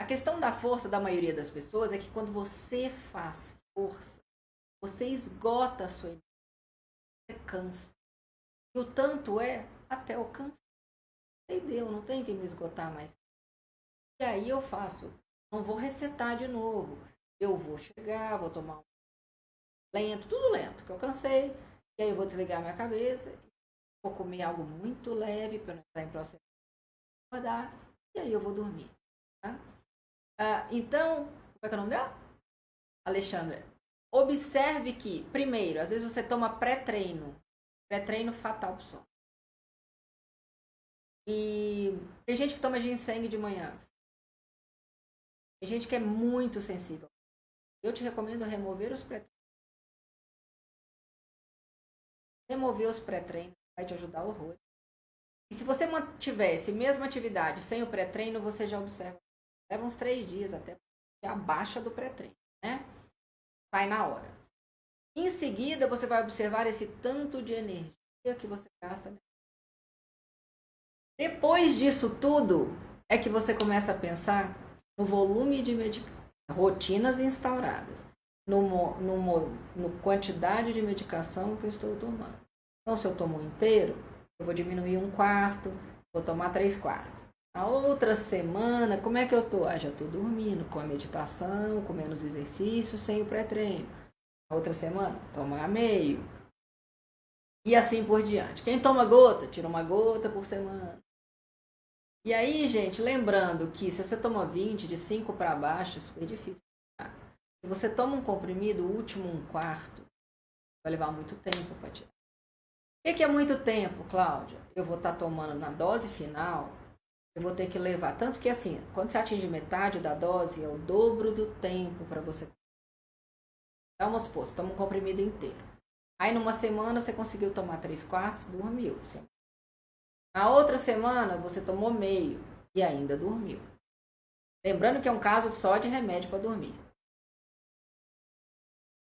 A questão da força da maioria das pessoas é que quando você faz força, você esgota a sua energia. Você cansa. E o tanto é até o cansaço. E deu, não tem que me esgotar mais. E aí eu faço não vou resetar de novo. Eu vou chegar, vou tomar um lento, tudo lento, que eu cansei. E aí eu vou desligar minha cabeça. Vou comer algo muito leve para não entrar em processo de acordar. E aí eu vou dormir. Tá? Ah, então, como é que é o nome dela? Alexandra. Observe que, primeiro, às vezes você toma pré-treino. Pré-treino fatal pro sono. E tem gente que toma ginseng de manhã. Tem gente que é muito sensível. Eu te recomendo remover os pré-treinos. Remover os pré-treinos vai te ajudar horror. E se você mantivesse mesma atividade sem o pré-treino, você já observa. Leva uns três dias até abaixa do pré-treino, né? Sai na hora. Em seguida, você vai observar esse tanto de energia que você gasta. Depois disso tudo, é que você começa a pensar no volume de medicação, rotinas instauradas, no, no, no quantidade de medicação que eu estou tomando. Então, se eu tomo um inteiro, eu vou diminuir um quarto, vou tomar três quartos. Na outra semana, como é que eu tô? Ah, já tô dormindo, com a meditação, com menos exercício, sem o pré-treino. Na outra semana, tomar meio. E assim por diante. Quem toma gota, tira uma gota por semana. E aí, gente, lembrando que se você toma 20, de 5 para baixo, é super difícil. Se você toma um comprimido, o último um quarto, vai levar muito tempo para tirar. O que é muito tempo, Cláudia? Eu vou estar tá tomando na dose final, eu vou ter que levar. Tanto que, assim, quando você atinge metade da dose, é o dobro do tempo para você. Vamos supor, você toma um comprimido inteiro. Aí, numa semana, você conseguiu tomar 3 quartos, dormiu. Você na outra semana, você tomou meio e ainda dormiu. Lembrando que é um caso só de remédio para dormir.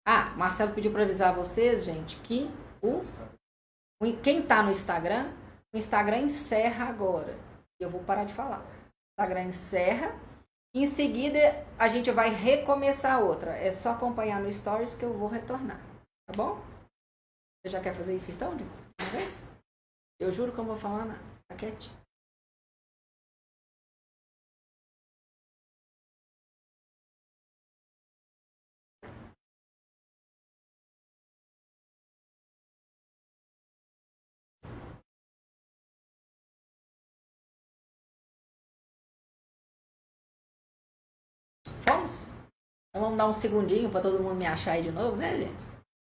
Ah, Marcelo pediu para avisar vocês, gente, que o, o quem está no Instagram, o Instagram encerra agora. Eu vou parar de falar. O Instagram encerra. Em seguida, a gente vai recomeçar outra. É só acompanhar no Stories que eu vou retornar. Tá bom? Você já quer fazer isso então, de uma vez? Eu juro que eu não vou falar nada. Tá. Fomos? Então vamos dar um segundinho para todo mundo me achar aí de novo, né, gente?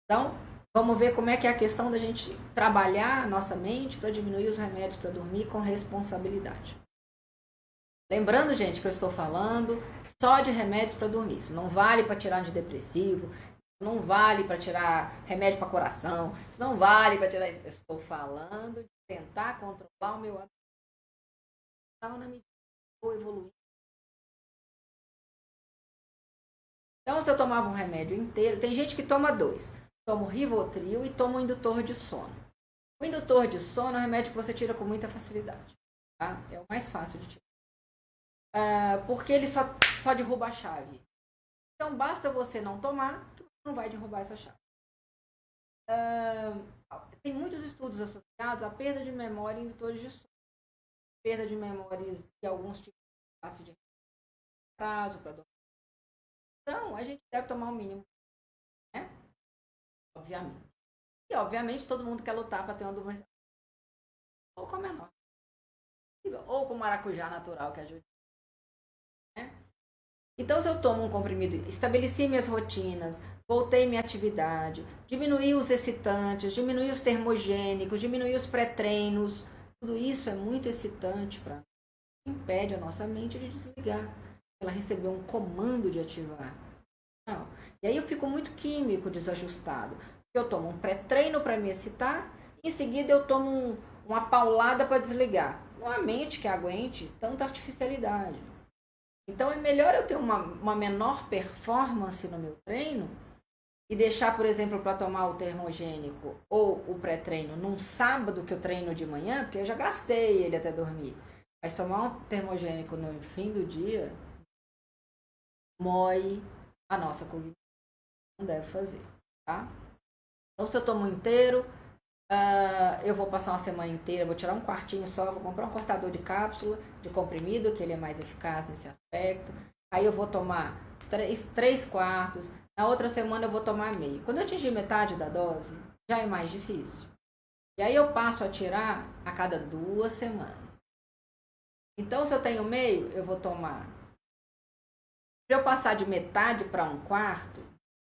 Então, Vamos ver como é que é a questão da gente trabalhar nossa mente para diminuir os remédios para dormir com responsabilidade. Lembrando, gente, que eu estou falando só de remédios para dormir. Isso não vale para tirar antidepressivo, não vale para tirar remédio para coração, isso não vale para tirar. Eu estou falando de tentar controlar o meu na medida que evoluir. Então, se eu tomava um remédio inteiro, tem gente que toma dois tomo Rivotril e tomo indutor de sono. O indutor de sono é um remédio que você tira com muita facilidade. Tá? É o mais fácil de tirar. Uh, porque ele só, só derruba a chave. Então basta você não tomar que não vai derrubar essa chave. uh, tem muitos estudos associados à perda de memória em indutores de sono. Perda de memória de alguns tipos de de prazo para dormir. Então, a gente deve tomar o mínimo, né? Obviamente. E, obviamente, todo mundo quer lutar para ter uma dormência ou com a menor. Ou com maracujá natural que ajuda. Né? Então, se eu tomo um comprimido, estabeleci minhas rotinas, voltei minha atividade, diminuí os excitantes, diminuí os termogênicos, diminuí os pré-treinos, tudo isso é muito excitante para impede a nossa mente de desligar. Ela recebeu um comando de ativar. Não. E aí eu fico muito químico, desajustado. Eu tomo um pré-treino para me excitar, em seguida eu tomo um, uma paulada para desligar. Não há mente que aguente tanta artificialidade. Então é melhor eu ter uma, uma menor performance no meu treino e deixar, por exemplo, para tomar o termogênico ou o pré-treino num sábado que eu treino de manhã, porque eu já gastei ele até dormir. Mas tomar um termogênico no fim do dia moe a nossa cognição. Não deve fazer, tá? Então, se eu tomo inteiro, uh, eu vou passar uma semana inteira, vou tirar um quartinho só, vou comprar um cortador de cápsula, de comprimido, que ele é mais eficaz nesse aspecto. Aí eu vou tomar três, três quartos. Na outra semana eu vou tomar meio. Quando eu atingir metade da dose, já é mais difícil. E aí eu passo a tirar a cada duas semanas. Então, se eu tenho meio, eu vou tomar. Para eu passar de metade para um quarto,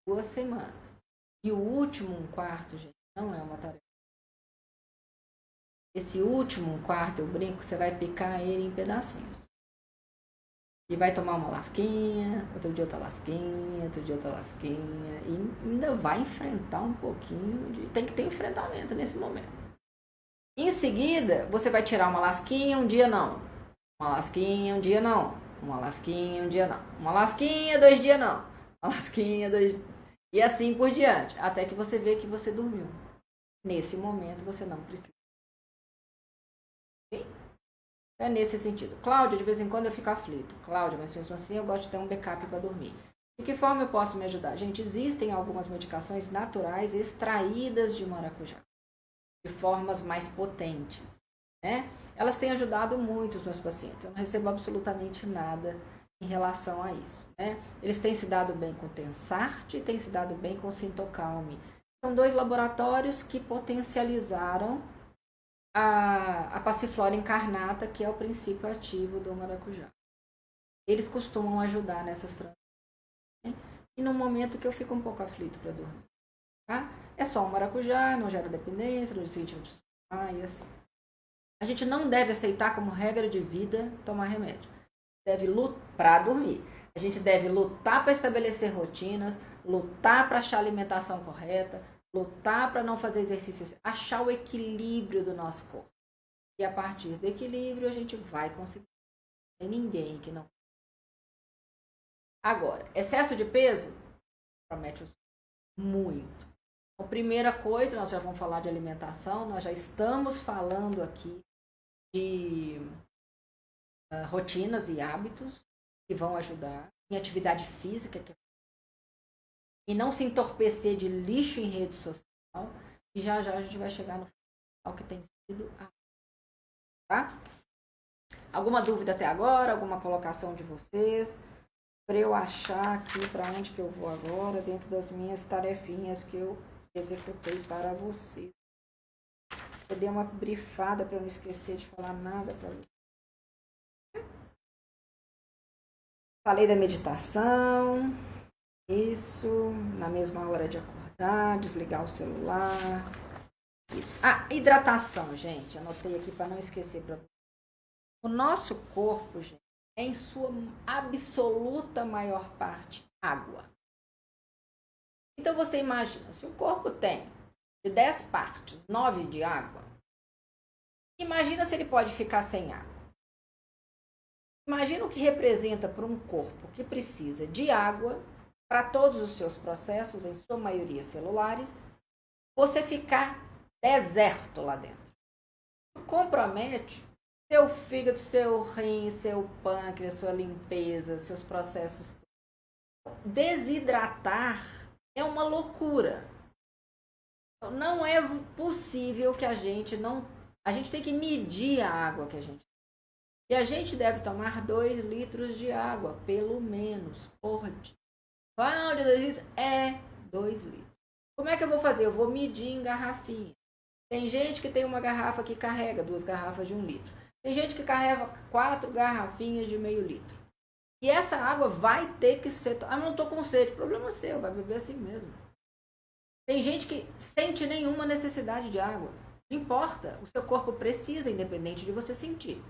duas semanas. E o último um quarto, gente, não é uma tarefa. Esse último um quarto, eu brinco, você vai picar ele em pedacinhos. E vai tomar uma lasquinha, outro dia outra lasquinha, outro dia outra lasquinha. E ainda vai enfrentar um pouquinho de. Tem que ter enfrentamento nesse momento. Em seguida, você vai tirar uma lasquinha, um dia não. Uma lasquinha, um dia não. Uma lasquinha, um dia não. Uma lasquinha, dois dias não. Uma lasquinha, dois, e assim por diante, até que você vê que você dormiu. Nesse momento você não precisa. Sim? É nesse sentido. Cláudia, de vez em quando eu fico aflito. Cláudia, mas mesmo assim eu gosto de ter um backup para dormir. De que forma eu posso me ajudar? Gente, existem algumas medicações naturais extraídas de maracujá. De formas mais potentes. Né? Elas têm ajudado muito os meus pacientes. Eu não recebo absolutamente nada em relação a isso. Né? Eles têm se dado bem com o Tensart e têm se dado bem com o Sintocalme. São dois laboratórios que potencializaram a, a passiflora incarnata, que é o princípio ativo do maracujá. Eles costumam ajudar nessas transições. Né? E no momento que eu fico um pouco aflito para dormir. Tá? É só um maracujá, não gera dependência, não precisa tomar e assim. A gente não deve aceitar como regra de vida tomar remédio deve lutar para dormir. A gente deve lutar para estabelecer rotinas, lutar para achar a alimentação correta, lutar para não fazer exercícios, achar o equilíbrio do nosso corpo. E a partir do equilíbrio a gente vai conseguir. Tem ninguém que não. Agora, excesso de peso promete muito. A primeira coisa, nós já vamos falar de alimentação, nós já estamos falando aqui de uh, rotinas e hábitos que vão ajudar, em atividade física, que é... e não se entorpecer de lixo em rede social. E já já a gente vai chegar no final que tem sido a... Tá? Alguma dúvida até agora? Alguma colocação de vocês? Para eu achar aqui para onde que eu vou agora, dentro das minhas tarefinhas que eu executei para vocês. Eu dei uma brifada para não esquecer de falar nada para vocês. Falei da meditação. Isso, na mesma hora de acordar, desligar o celular. Isso. Ah, hidratação, gente. Anotei aqui para não esquecer para O nosso corpo, gente, é em sua absoluta maior parte água. Então você imagina, se o corpo tem de 10 partes, 9 de água, imagina se ele pode ficar sem água. Imagina o que representa para um corpo que precisa de água para todos os seus processos, em sua maioria celulares, você ficar deserto lá dentro. Compromete seu fígado, seu rim, seu pâncreas, sua limpeza, seus processos. Desidratar é uma loucura. Não é possível que a gente não. A gente tem que medir a água que a gente. E a gente deve tomar 2 litros de água, pelo menos, por dia. Qual de 2 litros? É 2 litros. Como é que eu vou fazer? Eu vou medir em garrafinha. Tem gente que tem uma garrafa que carrega duas garrafas de um litro. Tem gente que carrega quatro garrafinhas de meio litro. E essa água vai ter que ser. Ah, não estou com sede. Problema seu, vai beber assim mesmo. Tem gente que sente nenhuma necessidade de água. Não importa. O seu corpo precisa, independente de você sentir.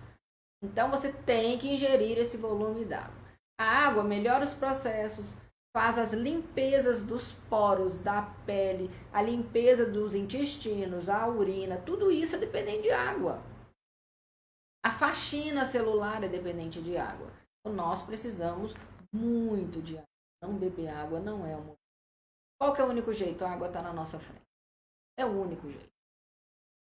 Então você tem que ingerir esse volume d'água. A água melhora os processos, faz as limpezas dos poros da pele, a limpeza dos intestinos, a urina, tudo isso é dependente de água. A faxina celular é dependente de água. Então, nós precisamos muito de água. Não beber água não é um. Qual que é o único jeito? A água está na nossa frente. É o único jeito.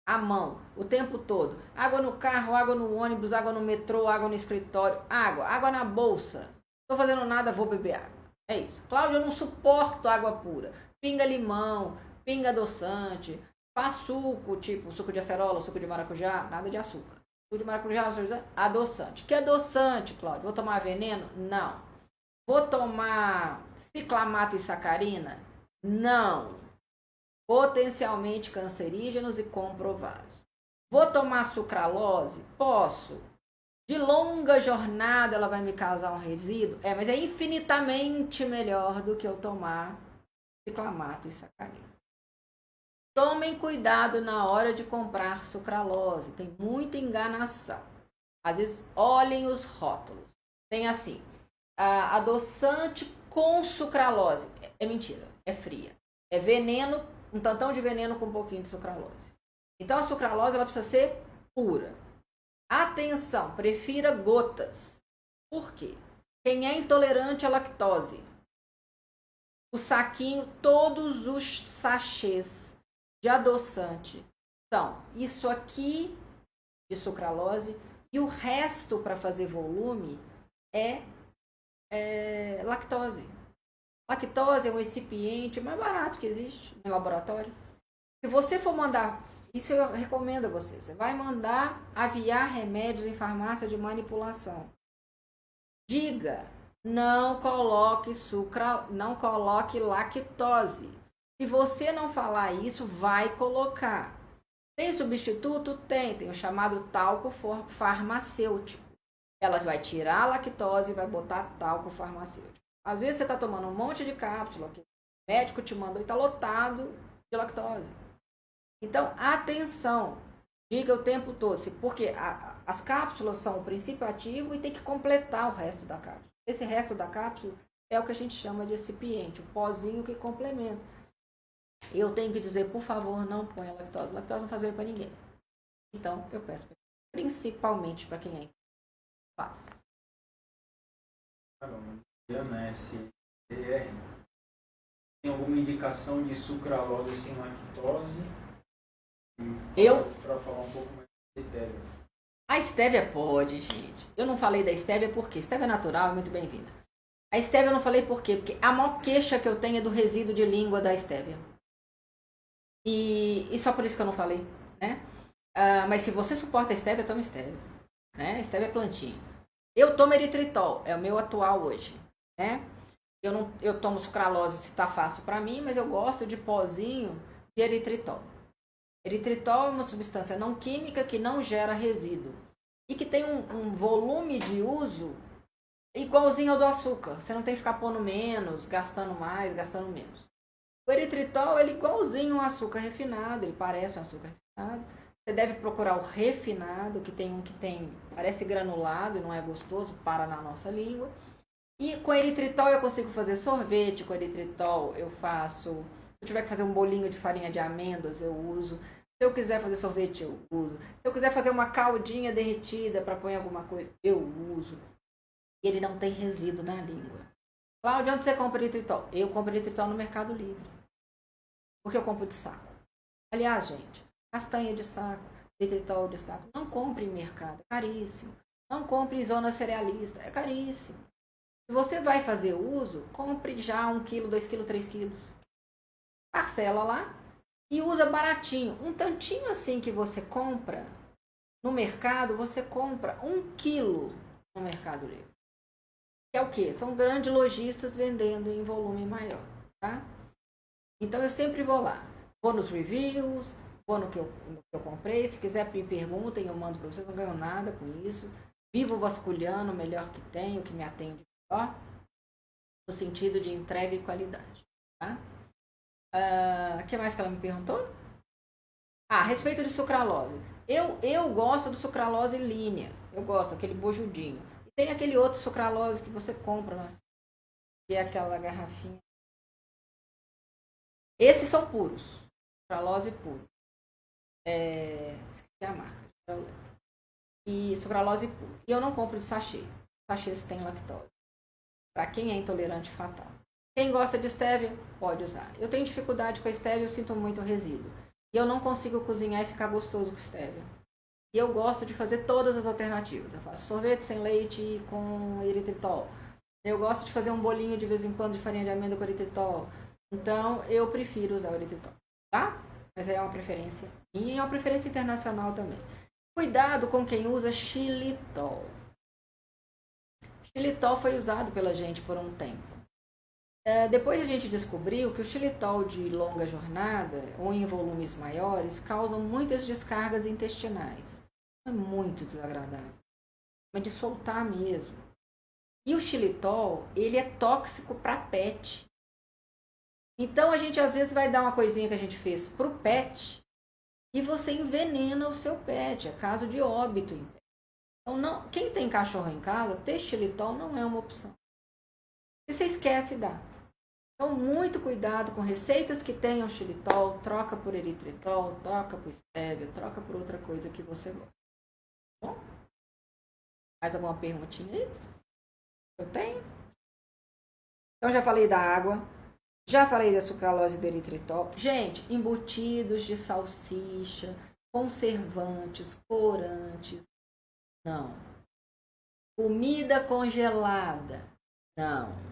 A mão, o tempo todo. Água no carro, água no ônibus, água no metrô, água no escritório. Água, água na bolsa. Estou fazendo nada, vou beber água. É isso. Cláudia, eu não suporto água pura. Pinga limão, pinga adoçante, faz suco, tipo suco de acerola, suco de maracujá, nada de açúcar. Suco de maracujá, adoçante. Que adoçante, Cláudia? Vou tomar veneno? Não. Vou tomar ciclamato e sacarina? Não. Potencialmente cancerígenos e comprovados. Vou tomar sucralose? Posso. De longa jornada ela vai me causar um resíduo? É, mas é infinitamente melhor do que eu tomar ciclamato e sacarina. Tomem cuidado na hora de comprar sucralose, tem muita enganação. Às vezes, olhem os rótulos. Tem assim, adoçante com sucralose. É, é mentira, é fria. É veneno, um tantão de veneno com um pouquinho de sucralose. Então, a sucralose ela precisa ser pura. Atenção, prefira gotas. Por quê? Quem é intolerante à lactose? O saquinho, todos os sachês de adoçante são isso aqui de sucralose e o resto para fazer volume é, é, lactose. Lactose é um recipiente mais barato que existe no laboratório. Se você for mandar isso eu recomendo a você. Você vai mandar aviar remédios em farmácia de manipulação. Diga, não coloque sucra, não coloque lactose. Se você não falar isso, vai colocar. Tem substituto? Tem. Tem o chamado talco farmacêutico. Ela vai tirar a lactose e vai botar talco farmacêutico. Às vezes você está tomando um monte de cápsula que o médico te mandou e está lotado de lactose. Então, atenção, diga o tempo todo, porque a, as cápsulas são o princípio ativo e tem que completar o resto da cápsula. Esse resto da cápsula é o que a gente chama de recipiente, o pozinho que complementa. Eu tenho que dizer, por favor, não ponha lactose. Lactose não faz bem para ninguém. Então, eu peço, principalmente para quem é Fala. Tem alguma indicação de sucralose sem lactose? Eu. Para falar um pouco mais da estévia. A estévia pode, gente. Eu não falei da estévia porque estévia é natural é muito bem-vinda. A estévia eu não falei por quê? Porque a maior queixa que eu tenho é do resíduo de língua da estévia. E, e só por isso que eu não falei, né? Uh, mas se você suporta a estévia, toma estévia. Né? Estévia é plantinha. Eu tomo eritritol, é o meu atual hoje, né? Eu, não, eu tomo sucralose se tá fácil para mim, mas eu gosto de pozinho de eritritol. Eritritol é uma substância não química que não gera resíduo e que tem um, um volume de uso igualzinho ao do açúcar. Você não tem que ficar pondo menos, gastando mais, gastando menos. O eritritol ele é igualzinho ao açúcar refinado, ele parece um açúcar refinado. Você deve procurar o refinado, que tem um que tem parece granulado e não é gostoso, para na nossa língua. E com eritritol eu consigo fazer sorvete, com eritritol eu faço eu tiver que fazer um bolinho de farinha de amêndoas, eu uso. Se eu quiser fazer sorvete, eu uso. Se eu quiser fazer uma caldinha derretida para pôr em alguma coisa, eu uso. Ele não tem resíduo na língua. Cláudia, onde você compra eritritol? Eu compro eritritol no Mercado Livre. Porque eu compro de saco. Aliás, gente, castanha de saco, eritritol de saco, não compre em mercado, é caríssimo. Não compre em zona cerealista, é caríssimo. Se você vai fazer uso, compre já um quilo, dois quilos, três quilos parcela lá e usa baratinho. Um tantinho assim que você compra no mercado, você compra um quilo no Mercado Livre. Que é o quê? São grandes lojistas vendendo em volume maior, tá? Então eu sempre vou lá. Vou nos reviews, vou no que eu, no que eu comprei. Se quiser me perguntem, eu mando para vocês. Não ganho nada com isso. Vivo vasculhando o melhor que tem, o que me atende melhor. No sentido de entrega e qualidade, tá? O uh, que mais que ela me perguntou? Ah, a respeito de sucralose. Eu, eu gosto do sucralose linha. Eu gosto, aquele bojudinho. E tem aquele outro sucralose que você compra, que é aquela garrafinha. Esses são puros. Sucralose puro. É, esqueci a marca. E sucralose puro. E eu não compro de sachê. Sachês tem lactose. Para quem é intolerante fatal. Quem gosta de stevia, pode usar. Eu tenho dificuldade com a stevia, eu sinto muito resíduo. E eu não consigo cozinhar e ficar gostoso com stevia. E eu gosto de fazer todas as alternativas. Eu faço sorvete sem leite com eritritol. Eu gosto de fazer um bolinho de vez em quando de farinha de amêndoa com eritritol. Então, eu prefiro usar o eritritol, tá? Mas é uma preferência e é uma preferência internacional também. Cuidado com quem usa xilitol. Xilitol foi usado pela gente por um tempo. É, depois a gente descobriu que o xilitol de longa jornada ou em volumes maiores causam muitas descargas intestinais. É muito desagradável. Mas de soltar mesmo. E o xilitol, ele é tóxico para pet. Então a gente às vezes vai dar uma coisinha que a gente fez para o pet e você envenena o seu pet, é caso de óbito. Então não, quem tem cachorro em casa, ter xilitol não é uma opção. E você esquece dar. Então, muito cuidado com receitas que tenham xilitol, troca por eritritol, troca por stevia, troca por outra coisa que você gosta. Bom? Mais alguma perguntinha aí? Eu tenho? Então, já falei da água, já falei da sucralose e do eritritol. Gente, embutidos de salsicha, conservantes, corantes, não. Comida congelada, não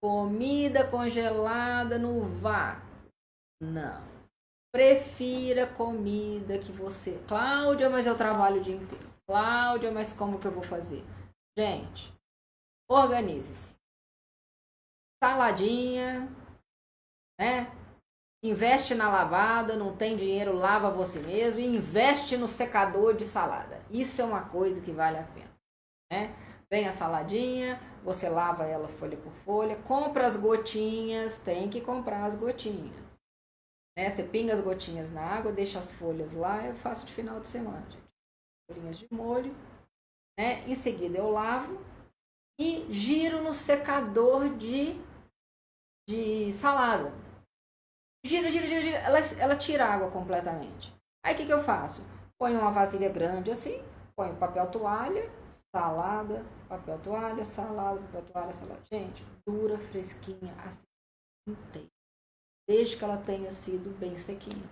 Comida congelada no vácuo. Não. Prefira comida que você. Cláudia, mas eu trabalho o dia inteiro. Cláudia, mas como que eu vou fazer? Gente, organize-se. Saladinha, né? Investe na lavada, não tem dinheiro, lava você mesmo e investe no secador de salada. Isso é uma coisa que vale a pena, né? Vem a saladinha, você lava ela folha por folha, compra as gotinhas, tem que comprar as gotinhas. Né? Você pinga as gotinhas na água, deixa as folhas lá, eu faço de final de semana, gente. Folhinhas de molho, né? Em seguida eu lavo e giro no secador de, de salada. Gira, gira, gira, gira. Ela, ela tira a água completamente. Aí o que, que eu faço? Ponho uma vasilha grande assim, ponho papel toalha, salada, papel toalha, salada, papel toalha, salada. Gente, dura, fresquinha, assim, inteira. Desde que ela tenha sido bem sequinha.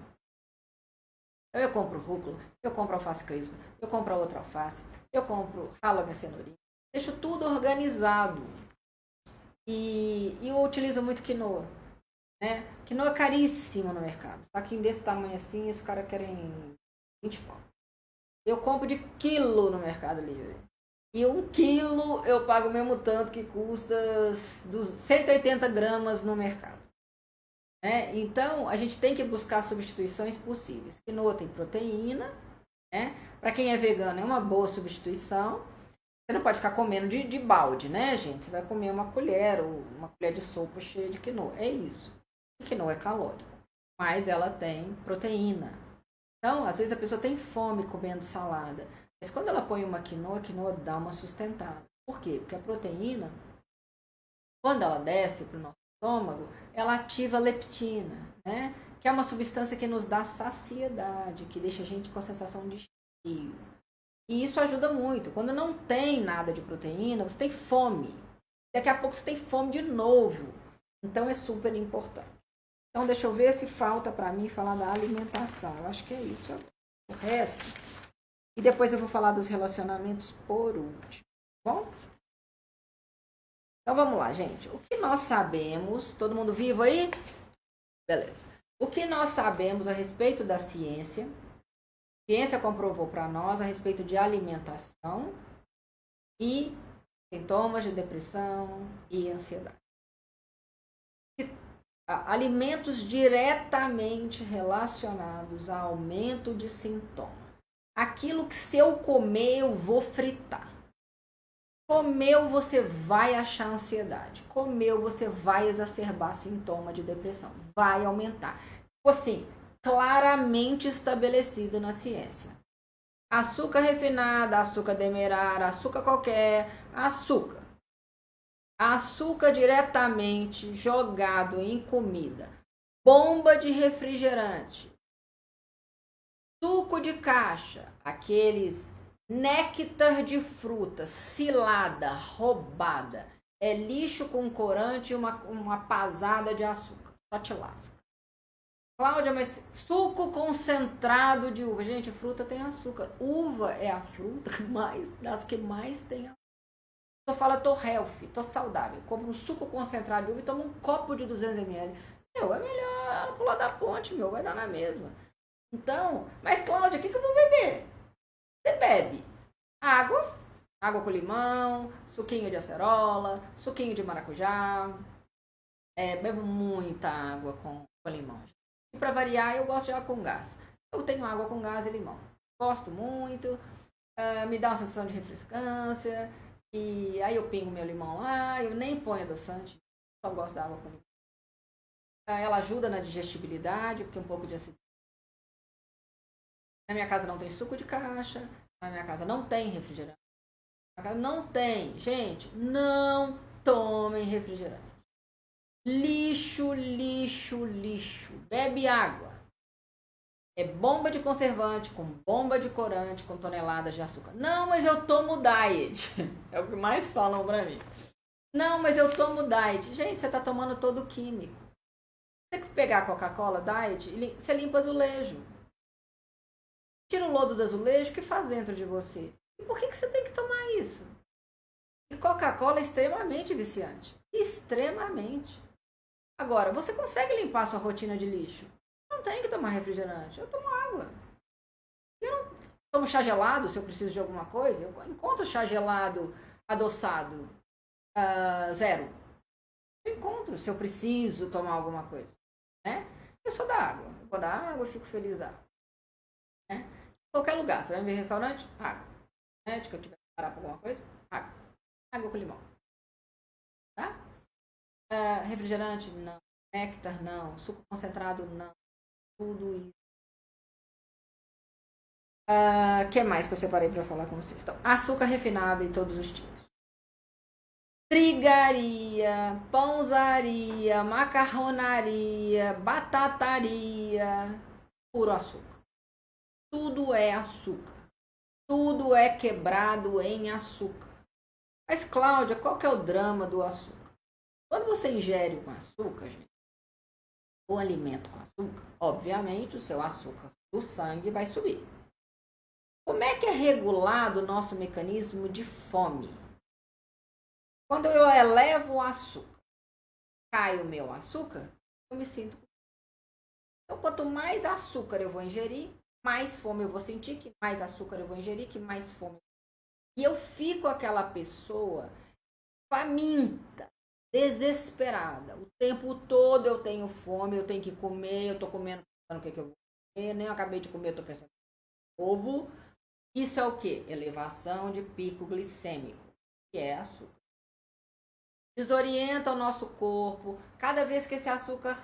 Eu compro rúcula, eu compro alface crespa, eu compro outra alface, eu compro, ralo minha cenourinha. Deixo tudo organizado. E, e eu utilizo muito quinoa. Né? Quinoa é caríssimo no mercado. Saquinho desse tamanho assim, os caras querem 20 pau. Eu compro de quilo no Mercado Livre. E um quilo eu pago o mesmo tanto que custa 180 gramas no mercado. Né? Então, a gente tem que buscar substituições possíveis. Quinoa tem proteína, né? Para quem é vegano, é uma boa substituição. Você não pode ficar comendo de, de balde, né, gente? Você vai comer uma colher ou uma colher de sopa cheia de quinoa. É isso. E quinoa é calórico, mas ela tem proteína. Então, às vezes a pessoa tem fome comendo salada. Mas quando ela põe uma quinoa, a quinoa dá uma sustentada. Por quê? Porque a proteína, quando ela desce para o nosso estômago, ela ativa a leptina, né? Que é uma substância que nos dá saciedade, que deixa a gente com a sensação de cheio. E isso ajuda muito. Quando não tem nada de proteína, você tem fome. Daqui a pouco você tem fome de novo. Então é super importante. Então deixa eu ver se falta para mim falar da alimentação. Eu acho que é isso. O resto e depois eu vou falar dos relacionamentos por último. Tá bom? Então vamos lá, gente. O que nós sabemos? Todo mundo vivo aí? Beleza. O que nós sabemos a respeito da ciência? Ciência comprovou para nós a respeito de alimentação e sintomas de depressão e ansiedade. Alimentos diretamente relacionados a aumento de sintomas. Aquilo que se eu comer, eu vou fritar. Comeu, você vai achar ansiedade. Comeu, você vai exacerbar sintoma de depressão. Vai aumentar. Tipo assim, claramente estabelecido na ciência. Açúcar refinado, açúcar demerara, açúcar qualquer, açúcar. Açúcar diretamente jogado em comida. Bomba de refrigerante. Suco de caixa, aqueles néctar de fruta, cilada, roubada. É lixo com corante e uma, uma pasada de açúcar. Só te lasca. Cláudia, mas suco concentrado de uva. Gente, fruta tem açúcar. Uva é a fruta mais, das que mais tem açúcar. Eu falo, tô healthy, tô saudável. Compro um suco concentrado de uva e tomo um copo de 200 ml. Meu, é melhor pular da ponte, meu, vai dar na mesma. Então, mas Cláudia, o que, que eu vou beber? Você bebe água, água com limão, suquinho de acerola, suquinho de maracujá. É, bebo muita água com, com limão. E para variar, eu gosto de água com gás. Eu tenho água com gás e limão. Gosto muito. Uh, me dá uma sensação de refrescância. E aí eu pingo meu limão lá. Eu nem ponho adoçante. Só gosto da água com limão. Uh, ela ajuda na digestibilidade, porque um pouco de acidez. Na minha casa não tem suco de caixa. Na minha casa não tem refrigerante. Na casa não tem. Gente, não tomem refrigerante. Lixo, lixo, lixo. Bebe água. É bomba de conservante, com bomba de corante, com toneladas de açúcar. Não, mas eu tomo diet. É o que mais falam pra mim. Não, mas eu tomo diet. Gente, você tá tomando todo químico. Você que pegar a Coca-Cola diet, você limpa azulejo. Tira o lodo do azulejo, o que faz dentro de você? E por que, que você tem que tomar isso? E Coca-Cola é extremamente viciante. Extremamente. Agora, você consegue limpar sua rotina de lixo? Não tem que tomar refrigerante. Eu tomo água. Eu não tomo chá gelado se eu preciso de alguma coisa. Eu encontro chá gelado adoçado uh, zero. Eu encontro se eu preciso tomar alguma coisa. Né? Eu sou da água. Eu vou dar água, eu fico feliz da água. Né? Qualquer lugar. Você vai ver restaurante? Água. Né? De que eu tiver que parar por alguma coisa? Água. Água com limão. Tá? Uh, refrigerante? Não. Néctar? Não. Suco concentrado? Não. Tudo isso. O uh, que mais que eu separei para falar com vocês? Então, açúcar refinado em todos os tipos. Trigaria, pãozaria, macarronaria, batataria, puro açúcar. Tudo é açúcar. Tudo é quebrado em açúcar. Mas, Cláudia, qual que é o drama do açúcar? Quando você ingere um açúcar, gente, o alimento com açúcar, obviamente o seu açúcar do sangue vai subir. Como é que é regulado o nosso mecanismo de fome? Quando eu elevo o açúcar, cai o meu açúcar, eu me sinto. Então, quanto mais açúcar eu vou ingerir, mais fome eu vou sentir, que mais açúcar eu vou ingerir, que mais fome. E eu fico aquela pessoa faminta, desesperada. O tempo todo eu tenho fome, eu tenho que comer, eu tô comendo pensando o que, que eu vou comer, nem acabei de comer, eu tô pensando ovo. Isso é o que? Elevação de pico glicêmico, que é açúcar. Desorienta o nosso corpo. Cada vez que esse açúcar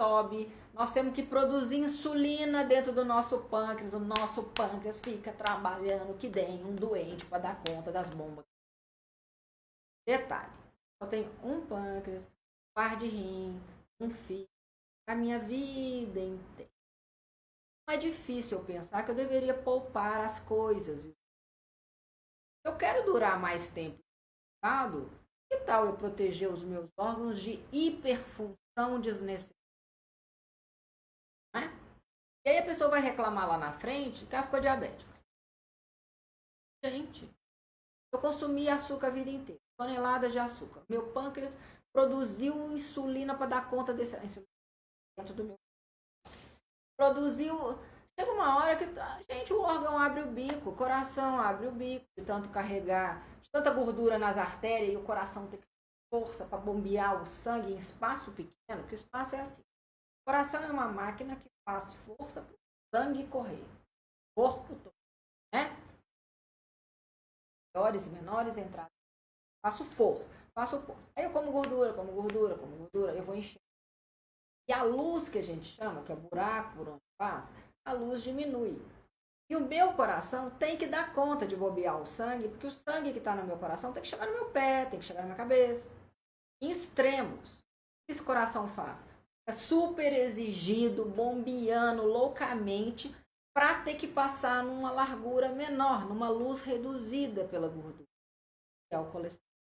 sobe, nós temos que produzir insulina dentro do nosso pâncreas. O nosso pâncreas fica trabalhando que nem um doente para dar conta das bombas. Detalhe só tenho um pâncreas, um par de rim, um fígado, a minha vida inteira. Não é difícil eu pensar que eu deveria poupar as coisas. Se eu quero durar mais tempo no que tal eu proteger os meus órgãos de hiperfunção desnecessária? É? E aí a pessoa vai reclamar lá na frente que ela ficou diabética. Gente, eu consumi açúcar a vida inteira toneladas de açúcar. Meu pâncreas produziu insulina para dar conta desse dentro do meu. produziu. Chega uma hora que, gente, o órgão abre o bico, o coração abre o bico, de tanto carregar, de tanta gordura nas artérias e o coração tem força para bombear o sangue em espaço pequeno, porque o espaço é assim. O coração é uma máquina que faz força para o sangue correr. Corpo todo. Né? Maiores e menores entradas. Faço força, faço força. Aí eu como gordura, como gordura, como gordura, eu vou encher. E a luz que a gente chama, que é o buraco por onde passa, a luz diminui. E o meu coração tem que dar conta de bobear o sangue, porque o sangue que está no meu coração tem que chegar no meu pé, tem que chegar na minha cabeça. Em extremos. O que esse coração faz? É super exigido, bombeando loucamente, para ter que passar numa largura menor, numa luz reduzida pela gordura, que é o colesterol.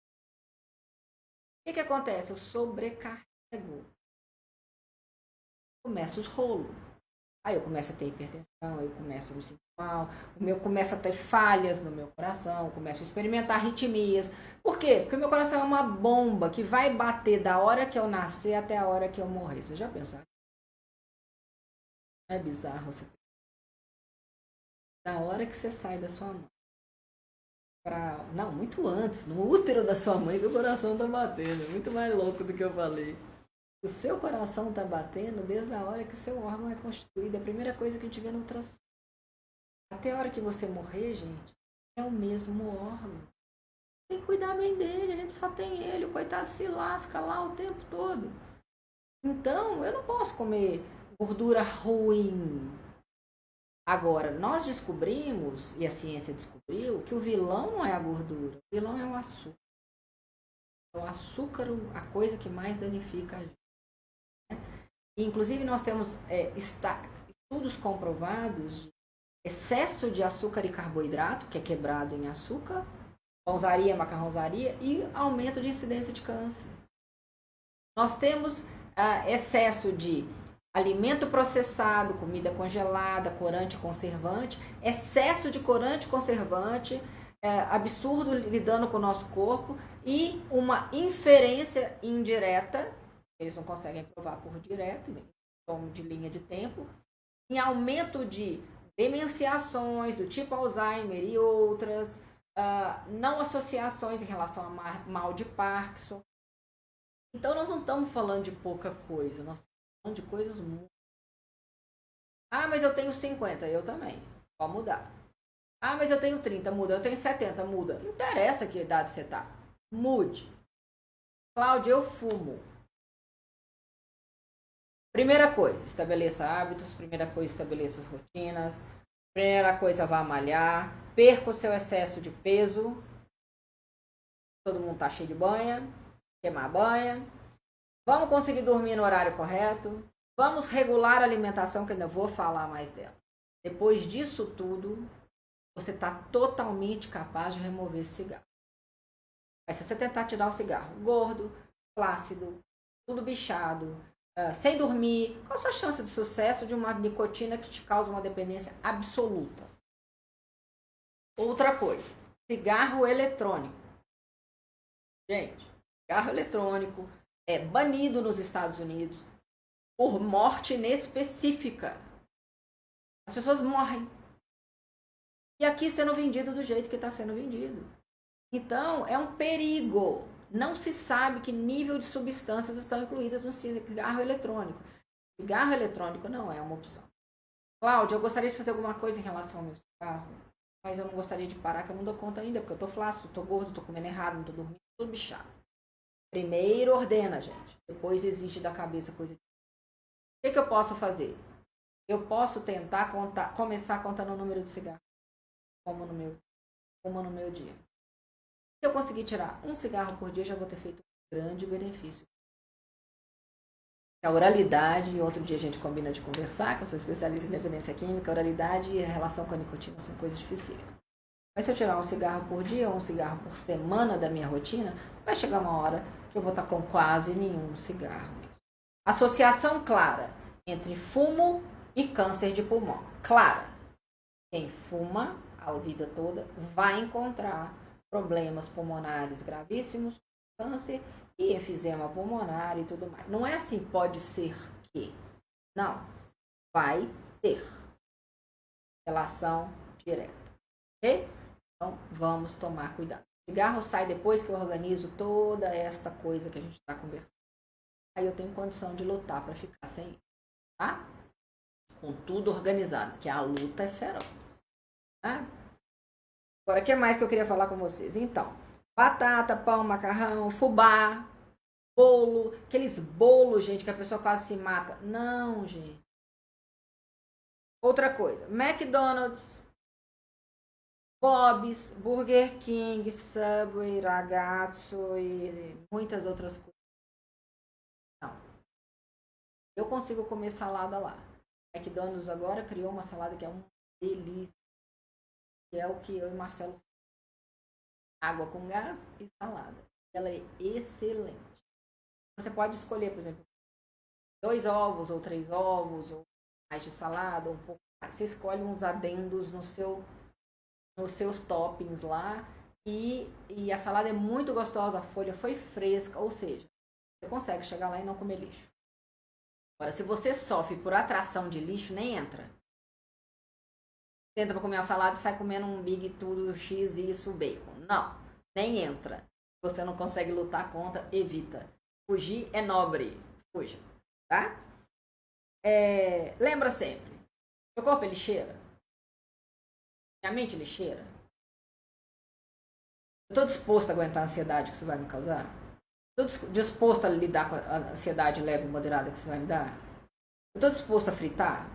O que, que acontece? Eu sobrecarrego. Começa os rolos. Aí eu começo a ter hipertensão, eu começo a me sentir mal, o meu começa a ter falhas no meu coração, começo a experimentar arritmias. Por quê? Porque o meu coração é uma bomba que vai bater da hora que eu nascer até a hora que eu morrer. Você já pensaram? É bizarro você da hora que você sai da sua mãe. Pra... Não, muito antes, no útero da sua mãe, seu coração tá batendo. Muito mais louco do que eu falei. O seu coração está batendo desde a hora que o seu órgão é constituído. É a primeira coisa que a gente vê no ultrassom. Até a hora que você morrer, gente, é o mesmo órgão. Tem que cuidar bem dele, a gente só tem ele. O coitado se lasca lá o tempo todo. Então, eu não posso comer gordura ruim. Agora, nós descobrimos, e a ciência descobriu, que o vilão não é a gordura, o vilão é o açúcar. É o açúcar, a coisa que mais danifica a gente. Inclusive, nós temos é, estudos comprovados de excesso de açúcar e carboidrato, que é quebrado em açúcar, pãozaria, macarrãozaria, e aumento de incidência de câncer. Nós temos ah, excesso de alimento processado, comida congelada, corante conservante, excesso de corante conservante, é, absurdo lidando com o nosso corpo e uma inferência indireta eles não conseguem provar por direto, em tom de linha de tempo, em aumento de demenciações do tipo Alzheimer e outras, uh, não associações em relação a mal de Parkinson. Então, nós não estamos falando de pouca coisa, nós de coisas. Ah, mas eu tenho 50, eu também. Pode mudar. Ah, mas eu tenho 30, muda. Eu tenho 70, muda. Não interessa que idade você está. Mude. Cláudia, eu fumo. Primeira coisa, estabeleça hábitos. Primeira coisa, estabeleça as rotinas. Primeira coisa, vá malhar. Perca o seu excesso de peso. Todo mundo tá cheio de banha. Queimar banha. Vamos conseguir dormir no horário correto. Vamos regular a alimentação, que ainda vou falar mais dela. Depois disso tudo, você está totalmente capaz de remover esse cigarro. Mas se você tentar tirar o cigarro gordo, flácido, tudo bichado, uh, sem dormir, qual a sua chance de sucesso de uma nicotina que te causa uma dependência absoluta? Outra coisa, cigarro eletrônico. Gente, cigarro eletrônico é banido nos Estados Unidos por morte inespecífica. As pessoas morrem. E aqui sendo vendido do jeito que está sendo vendido. Então, é um perigo não se sabe que nível de substâncias estão incluídas no cigarro eletrônico. Cigarro eletrônico não é uma opção. Cláudia, eu gostaria de fazer alguma coisa em relação ao meu cigarro, mas eu não gostaria de parar, que eu não dou conta ainda, porque eu tô flácido, tô gordo, tô comendo errado, não tô dormindo, tô bichado. Primeiro ordena, gente. Depois exige da cabeça coisa. O que, que eu posso fazer? Eu posso tentar contar, começar contando o número de cigarros, como no meu, como no meu dia. Se eu conseguir tirar um cigarro por dia, já vou ter feito um grande benefício. A oralidade, outro dia a gente combina de conversar, que eu sou especialista em dependência química, a oralidade e a relação com a nicotina são coisas difíceis. Mas se eu tirar um cigarro por dia ou um cigarro por semana da minha rotina, vai chegar uma hora que eu vou estar com quase nenhum cigarro. Associação clara entre fumo e câncer de pulmão. Clara. Quem fuma a vida toda vai encontrar problemas pulmonares gravíssimos, câncer e enfisema pulmonar e tudo mais. Não é assim, pode ser que. Não. Vai ter relação direta. Ok? Então, vamos tomar cuidado. Cigarro sai depois que eu organizo toda esta coisa que a gente está conversando. Aí eu tenho condição de lutar para ficar sem, tá? Com tudo organizado, que a luta é feroz. Tá? Agora, o que mais que eu queria falar com vocês? Então, batata, pão, macarrão, fubá, bolo, aqueles bolos, gente, que a pessoa quase se mata. Não, gente. Outra coisa, McDonald's, Bob's, Burger King, Subway, Ragazzo e muitas outras coisas. Não. Eu consigo comer salada lá. McDonald's agora criou uma salada que é uma delícia. Que é o que eu e Marcelo água com gás e salada. Ela é excelente. Você pode escolher, por exemplo, dois ovos ou três ovos, ou mais de salada, ou um pouco mais. Você escolhe uns adendos no seu, nos seus toppings lá. E, e a salada é muito gostosa, a folha foi fresca, ou seja, você consegue chegar lá e não comer lixo. Agora, se você sofre por atração de lixo, nem entra. Tenta para comer a salada e sai comendo um big tudo, x, isso, bacon. Não, nem entra. Você não consegue lutar contra, evita. Fugir é nobre. Fuja, tá? É, lembra sempre. Meu corpo é lixeira. Minha mente lixeira. Eu estou disposto a aguentar a ansiedade que isso vai me causar? Estou disposto a lidar com a ansiedade leve e moderada que isso vai me dar? Eu estou disposto a fritar?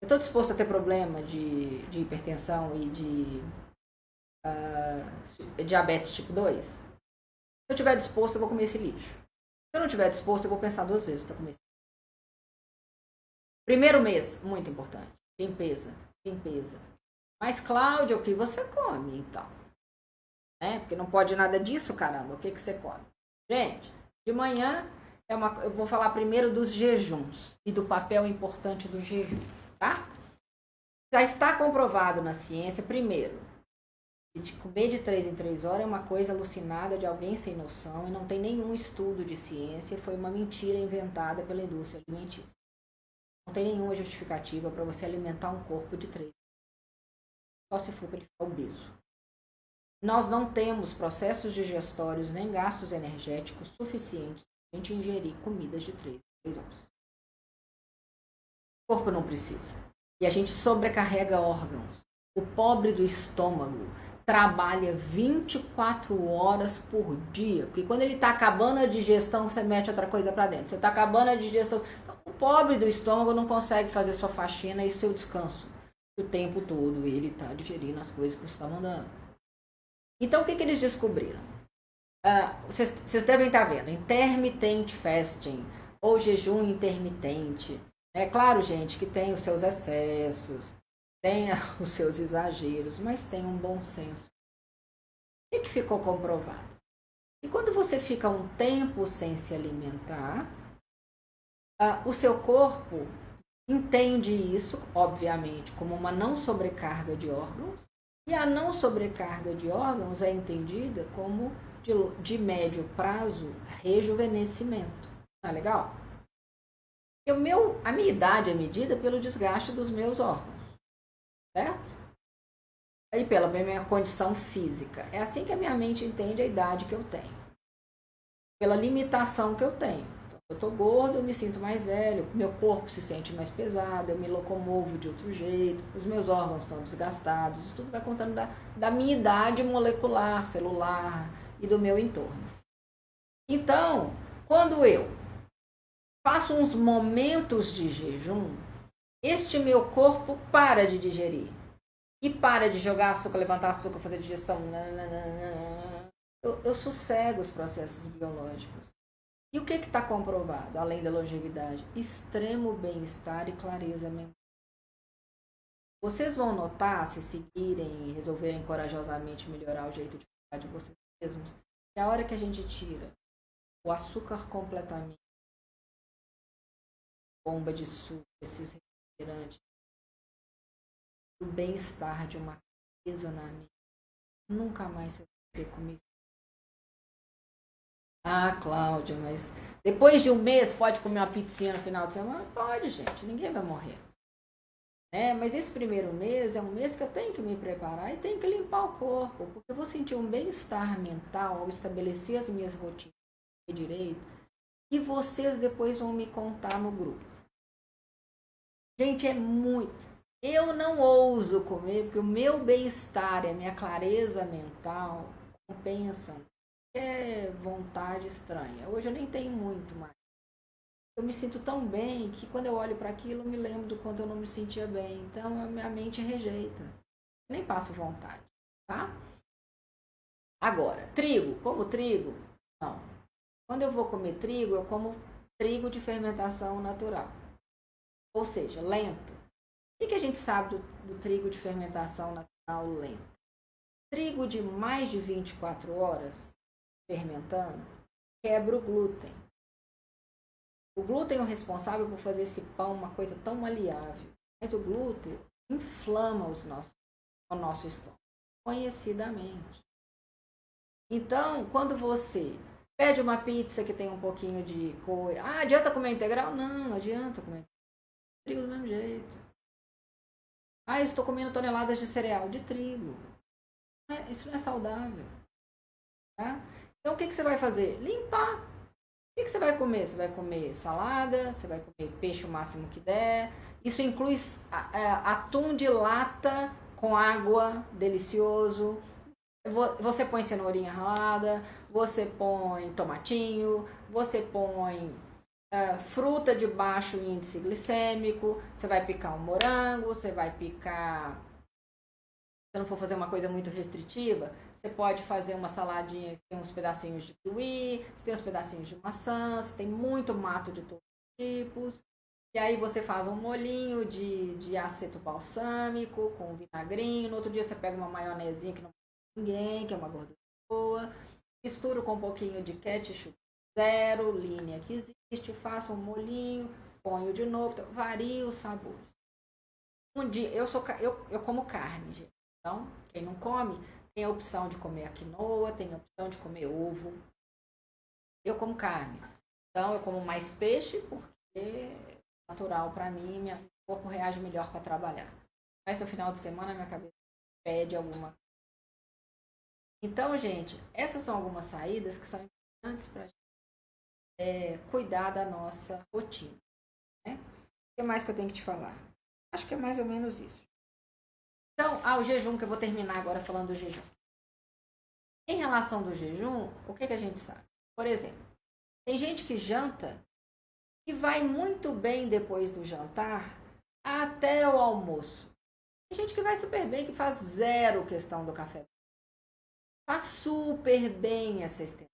Eu estou disposto a ter problema de, de hipertensão e de uh, diabetes tipo 2? Se eu estiver disposto, eu vou comer esse lixo. Se eu não estiver disposto, eu vou pensar duas vezes para comer esse lixo. Primeiro mês, muito importante. Limpeza, limpeza. Mas, Cláudia, o que você come, então? É, porque não pode nada disso, caramba. O que, que você come? Gente, de manhã, é uma, eu vou falar primeiro dos jejuns e do papel importante do jejum, tá? Já está comprovado na ciência, primeiro, de comer de 3 em 3 horas é uma coisa alucinada de alguém sem noção e não tem nenhum estudo de ciência, foi uma mentira inventada pela indústria alimentícia. Não tem nenhuma justificativa para você alimentar um corpo de 3. Só se for para ele ficar obeso. Nós não temos processos digestórios nem gastos energéticos suficientes para a gente ingerir comidas de 3 em 3 horas. O corpo não precisa. E a gente sobrecarrega órgãos. O pobre do estômago trabalha 24 horas por dia. Porque quando ele está acabando a digestão, você mete outra coisa para dentro. Você está acabando a digestão. Então, o pobre do estômago não consegue fazer sua faxina e seu descanso. O tempo todo ele está digerindo as coisas que você está mandando. Então, o que, que eles descobriram? Uh, vocês, devem estar tá vendo. Intermittent fasting ou jejum intermitente. É claro, gente, que tem os seus excessos tenha os seus exageros, mas tenha um bom senso. O que, que ficou comprovado? E quando você fica um tempo sem se alimentar, ah, o seu corpo entende isso, obviamente, como uma não sobrecarga de órgãos, e a não sobrecarga de órgãos é entendida como de, de médio prazo rejuvenescimento. Tá legal? O meu, a minha idade é medida pelo desgaste dos meus órgãos certo? E pela minha condição física. É assim que a minha mente entende a idade que eu tenho. Pela limitação que eu tenho. Eu estou gordo, eu me sinto mais velho, meu corpo se sente mais pesado, eu me locomovo de outro jeito, os meus órgãos estão desgastados, isso tudo vai contando da, da minha idade molecular, celular e do meu entorno. Então, quando eu faço uns momentos de jejum, este meu corpo para de digerir. E para de jogar açúcar, levantar açúcar, fazer digestão. Eu, eu sossego os processos biológicos. E o que está comprovado, além da longevidade? Extremo bem-estar e clareza mental. Vocês vão notar, se seguirem e resolverem corajosamente melhorar o jeito de ficar de vocês mesmos, que a hora que a gente tira o açúcar completamente, bomba de suco, esses refrigerante, o bem-estar de uma clareza na mente. Nunca mais você vai ter comigo. Ah, Cláudia, mas depois de um mês pode comer uma pizzinha no final de semana? Pode, gente. Ninguém vai morrer. Né? Mas esse primeiro mês é um mês que eu tenho que me preparar e tenho que limpar o corpo, porque eu vou sentir um bem-estar mental ao estabelecer as minhas rotinas direito, e vocês depois vão me contar no grupo. Gente, é muito. Eu não ouso comer, porque o meu bem-estar e a minha clareza mental compensam é vontade estranha. Hoje eu nem tenho muito mais. Eu me sinto tão bem que quando eu olho para aquilo eu me lembro do quanto eu não me sentia bem. Então a minha mente rejeita. Eu nem passo vontade, tá? Agora, trigo, como trigo? Não. Quando eu vou comer trigo, eu como trigo de fermentação natural. Ou seja, lento. O que a gente sabe do, do trigo de fermentação natural lento? Trigo de mais de 24 horas fermentando quebra o glúten. O glúten é o responsável por fazer esse pão uma coisa tão maleável. Mas o glúten inflama os nossos, o nosso estômago, conhecidamente. Então, quando você pede uma pizza que tem um pouquinho de coisa. Ah, adianta comer integral? Não, não adianta comer trigo do mesmo jeito. Ah, eu estou comendo toneladas de cereal de trigo. Isso não é saudável. Tá? Então, o que, que você vai fazer? Limpar. O que, que você vai comer? Você vai comer salada, você vai comer peixe o máximo que der. Isso inclui é, atum de lata com água, delicioso. Você põe cenourinha ralada, você põe tomatinho, você põe uh, fruta de baixo índice glicêmico, você vai picar um morango, você vai picar. Se não for fazer uma coisa muito restritiva, você pode fazer uma saladinha que tem uns pedacinhos de kiwi, você tem uns pedacinhos de maçã, você tem muito mato de todos os tipos. E aí você faz um molinho de, de aceto balsâmico com vinagrinho. No outro dia você pega uma maionezinha que não ninguém, que é uma gordura boa. Misturo com um pouquinho de ketchup zero, linha que existe, faço um molinho, ponho de novo, então, varia os sabores. Um dia, eu, sou, eu, eu como carne, gente. Então, quem não come, tem a opção de comer a quinoa, tem a opção de comer ovo. Eu como carne. Então, eu como mais peixe, porque é natural para mim, meu corpo reage melhor para trabalhar. Mas no final de semana, minha cabeça pede alguma Então, gente, essas são algumas saídas que são importantes para é, cuidar da nossa rotina. Né? O que mais que eu tenho que te falar? Acho que é mais ou menos isso. Então, ah, o jejum, que eu vou terminar agora falando do jejum. Em relação do jejum, o que, que a gente sabe? Por exemplo, tem gente que janta e vai muito bem depois do jantar até o almoço. Tem gente que vai super bem, que faz zero questão do café. Faz super bem essa extensão.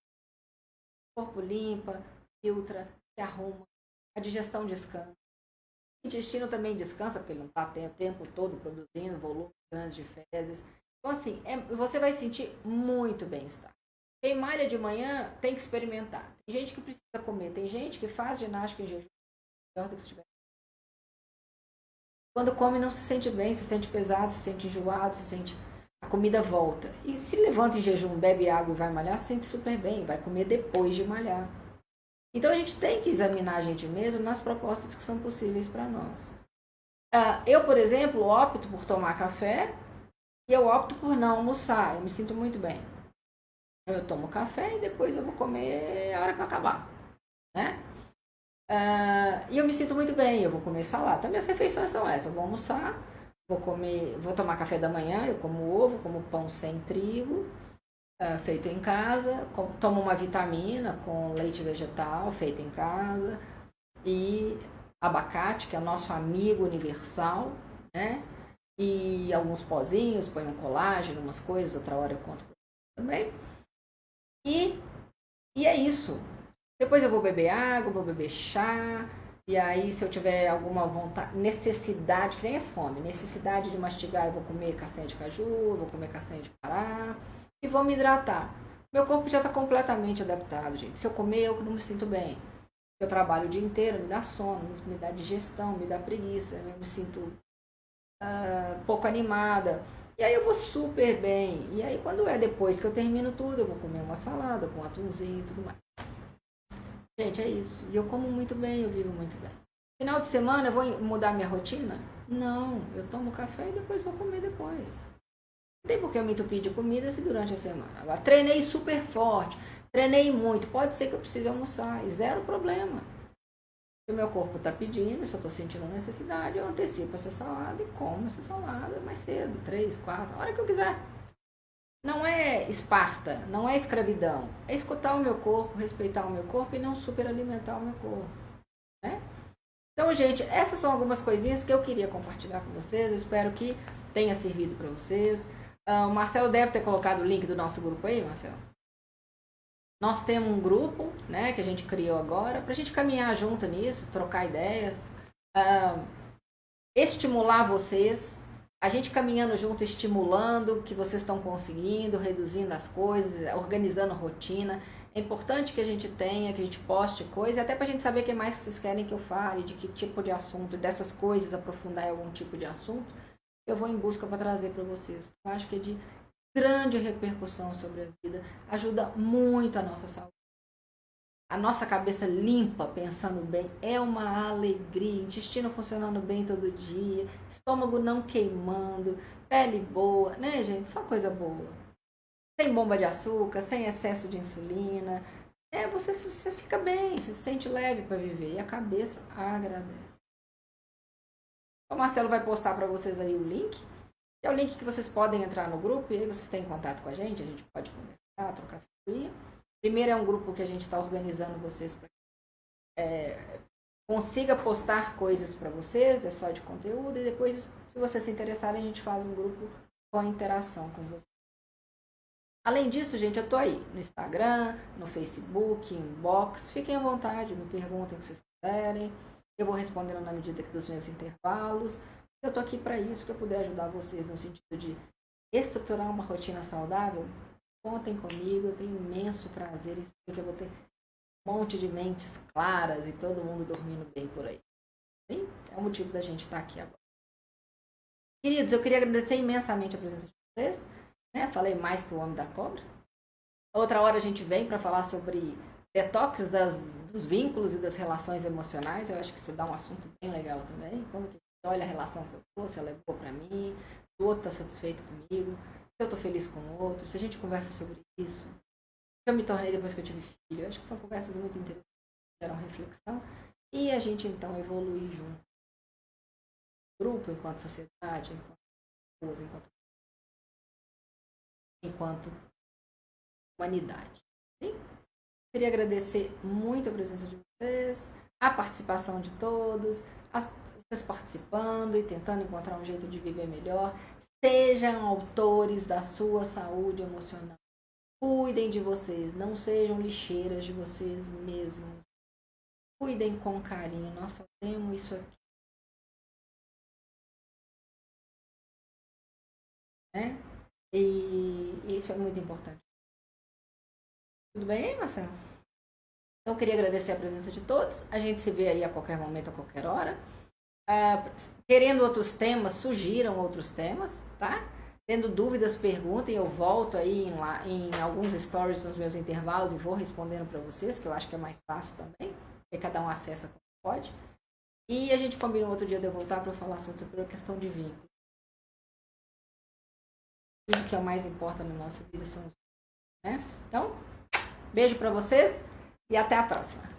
Corpo limpa, filtra, se arruma. A digestão descansa. O intestino também descansa, porque ele não está o tempo todo produzindo volume grande de fezes. Então, assim, é, você vai sentir muito bem-estar. Quem malha de manhã tem que experimentar. Tem gente que precisa comer, tem gente que faz ginástica em jejum. Melhor do que se tiver. Quando come, não se sente bem, se sente pesado, se sente enjoado, se sente. A comida volta. E se levanta em jejum, bebe água e vai malhar, se sente super bem. Vai comer depois de malhar. Então a gente tem que examinar a gente mesmo nas propostas que são possíveis para nós. Uh, eu, por exemplo, opto por tomar café e eu opto por não almoçar. Eu me sinto muito bem. Eu tomo café e depois eu vou comer a hora que eu acabar. Né? Uh, e eu me sinto muito bem. Eu vou comer salada. Minhas refeições são essas. Eu vou almoçar, vou comer, vou tomar café da manhã. Eu como ovo, como pão sem trigo é, feito em casa, toma uma vitamina com leite vegetal feito em casa e abacate, que é nosso amigo universal, né? E alguns pozinhos, põe um colágeno, umas coisas, outra hora eu conto também. E, e é isso. Depois eu vou beber água, vou beber chá, e aí, se eu tiver alguma vontade, necessidade, que nem é fome, necessidade de mastigar, eu vou comer castanha de caju, vou comer castanha de pará e vou me hidratar. Meu corpo já está completamente adaptado, gente. Se eu comer, eu não me sinto bem. Eu trabalho o dia inteiro, me dá sono, me dá digestão, me dá preguiça, eu me sinto uh, pouco animada. E aí eu vou super bem. E aí quando é depois que eu termino tudo, eu vou comer uma salada com atumzinho e tudo mais. Gente, é isso. E eu como muito bem, eu vivo muito bem. Final de semana eu vou mudar minha rotina. Não, eu tomo café e depois vou comer depois. Tem por que eu me entupir de comida se durante a semana. Agora, treinei super forte, treinei muito, pode ser que eu precise almoçar, e zero problema. Se o meu corpo está pedindo, se eu estou sentindo necessidade, eu antecipo essa salada e como essa salada mais cedo, três, quatro, a hora que eu quiser. Não é esparta, não é escravidão. É escutar o meu corpo, respeitar o meu corpo e não superalimentar o meu corpo. Né? Então, gente, essas são algumas coisinhas que eu queria compartilhar com vocês. Eu espero que tenha servido para vocês. Uh, o Marcelo deve ter colocado o link do nosso grupo aí, Marcelo. Nós temos um grupo, né, que a gente criou agora, para a gente caminhar junto nisso, trocar ideia, uh, estimular vocês, a gente caminhando junto, estimulando que vocês estão conseguindo, reduzindo as coisas, organizando rotina. É importante que a gente tenha, que a gente poste coisas, até para a gente saber o que mais vocês querem que eu fale, de que tipo de assunto, dessas coisas, aprofundar em algum tipo de assunto. Eu vou em busca para trazer para vocês. Eu acho que é de grande repercussão sobre a vida, ajuda muito a nossa saúde. A nossa cabeça limpa, pensando bem, é uma alegria. Intestino funcionando bem todo dia, estômago não queimando, pele boa, né, gente? Só coisa boa. Sem bomba de açúcar, sem excesso de insulina. É, você, você fica bem, se sente leve para viver e a cabeça agradece. O Marcelo vai postar para vocês aí o link é o link que vocês podem entrar no grupo e aí vocês têm contato com a gente, a gente pode conversar, trocar figurinha. Primeiro é um grupo que a gente está organizando vocês para é, consiga postar coisas para vocês, é só de conteúdo, e depois, se vocês se interessarem, a gente faz um grupo com interação com vocês. Além disso, gente, eu estou aí no Instagram, no Facebook, inbox. Fiquem à vontade, me perguntem o que vocês quiserem. Eu vou respondendo na medida dos meus intervalos. Eu estou aqui para isso, que eu puder ajudar vocês no sentido de estruturar uma rotina saudável. Contem comigo, eu tenho imenso prazer em saber que eu vou ter um monte de mentes claras e todo mundo dormindo bem por aí. Sim? É o motivo da gente estar aqui agora. Queridos, eu queria agradecer imensamente a presença de vocês. Né? Falei mais que o Homem da Cobra. Outra hora a gente vem para falar sobre detox das, dos vínculos e das relações emocionais. Eu acho que isso dá um assunto bem legal também. Como que olha a relação que eu tô, se ela é boa para mim, se o outro está satisfeito comigo, se eu estou feliz com o outro, se a gente conversa sobre isso. Eu me tornei depois que eu tive filho. Eu acho que são conversas muito interessantes, geram reflexão. E a gente então evolui junto. Grupo, enquanto sociedade, enquanto pessoas, enquanto, enquanto humanidade. Sim? Queria agradecer muito a presença de vocês, a participação de todos, a vocês participando e tentando encontrar um jeito de viver melhor. Sejam autores da sua saúde emocional. Cuidem de vocês, não sejam lixeiras de vocês mesmos. Cuidem com carinho, nós só temos isso aqui. Né? E isso é muito importante. Tudo bem, Marcelo? Então, eu queria agradecer a presença de todos. A gente se vê aí a qualquer momento, a qualquer hora. Uh, querendo outros temas, sugiram outros temas, tá? Tendo dúvidas, perguntem, eu volto aí em, lá, em alguns stories nos meus intervalos e vou respondendo para vocês, que eu acho que é mais fácil também, porque cada um acessa como pode. E a gente combinou outro dia de eu voltar para falar sobre a questão de vínculo. Tudo que é o mais importante na nossa vida são os né? Então, beijo para vocês e até a próxima.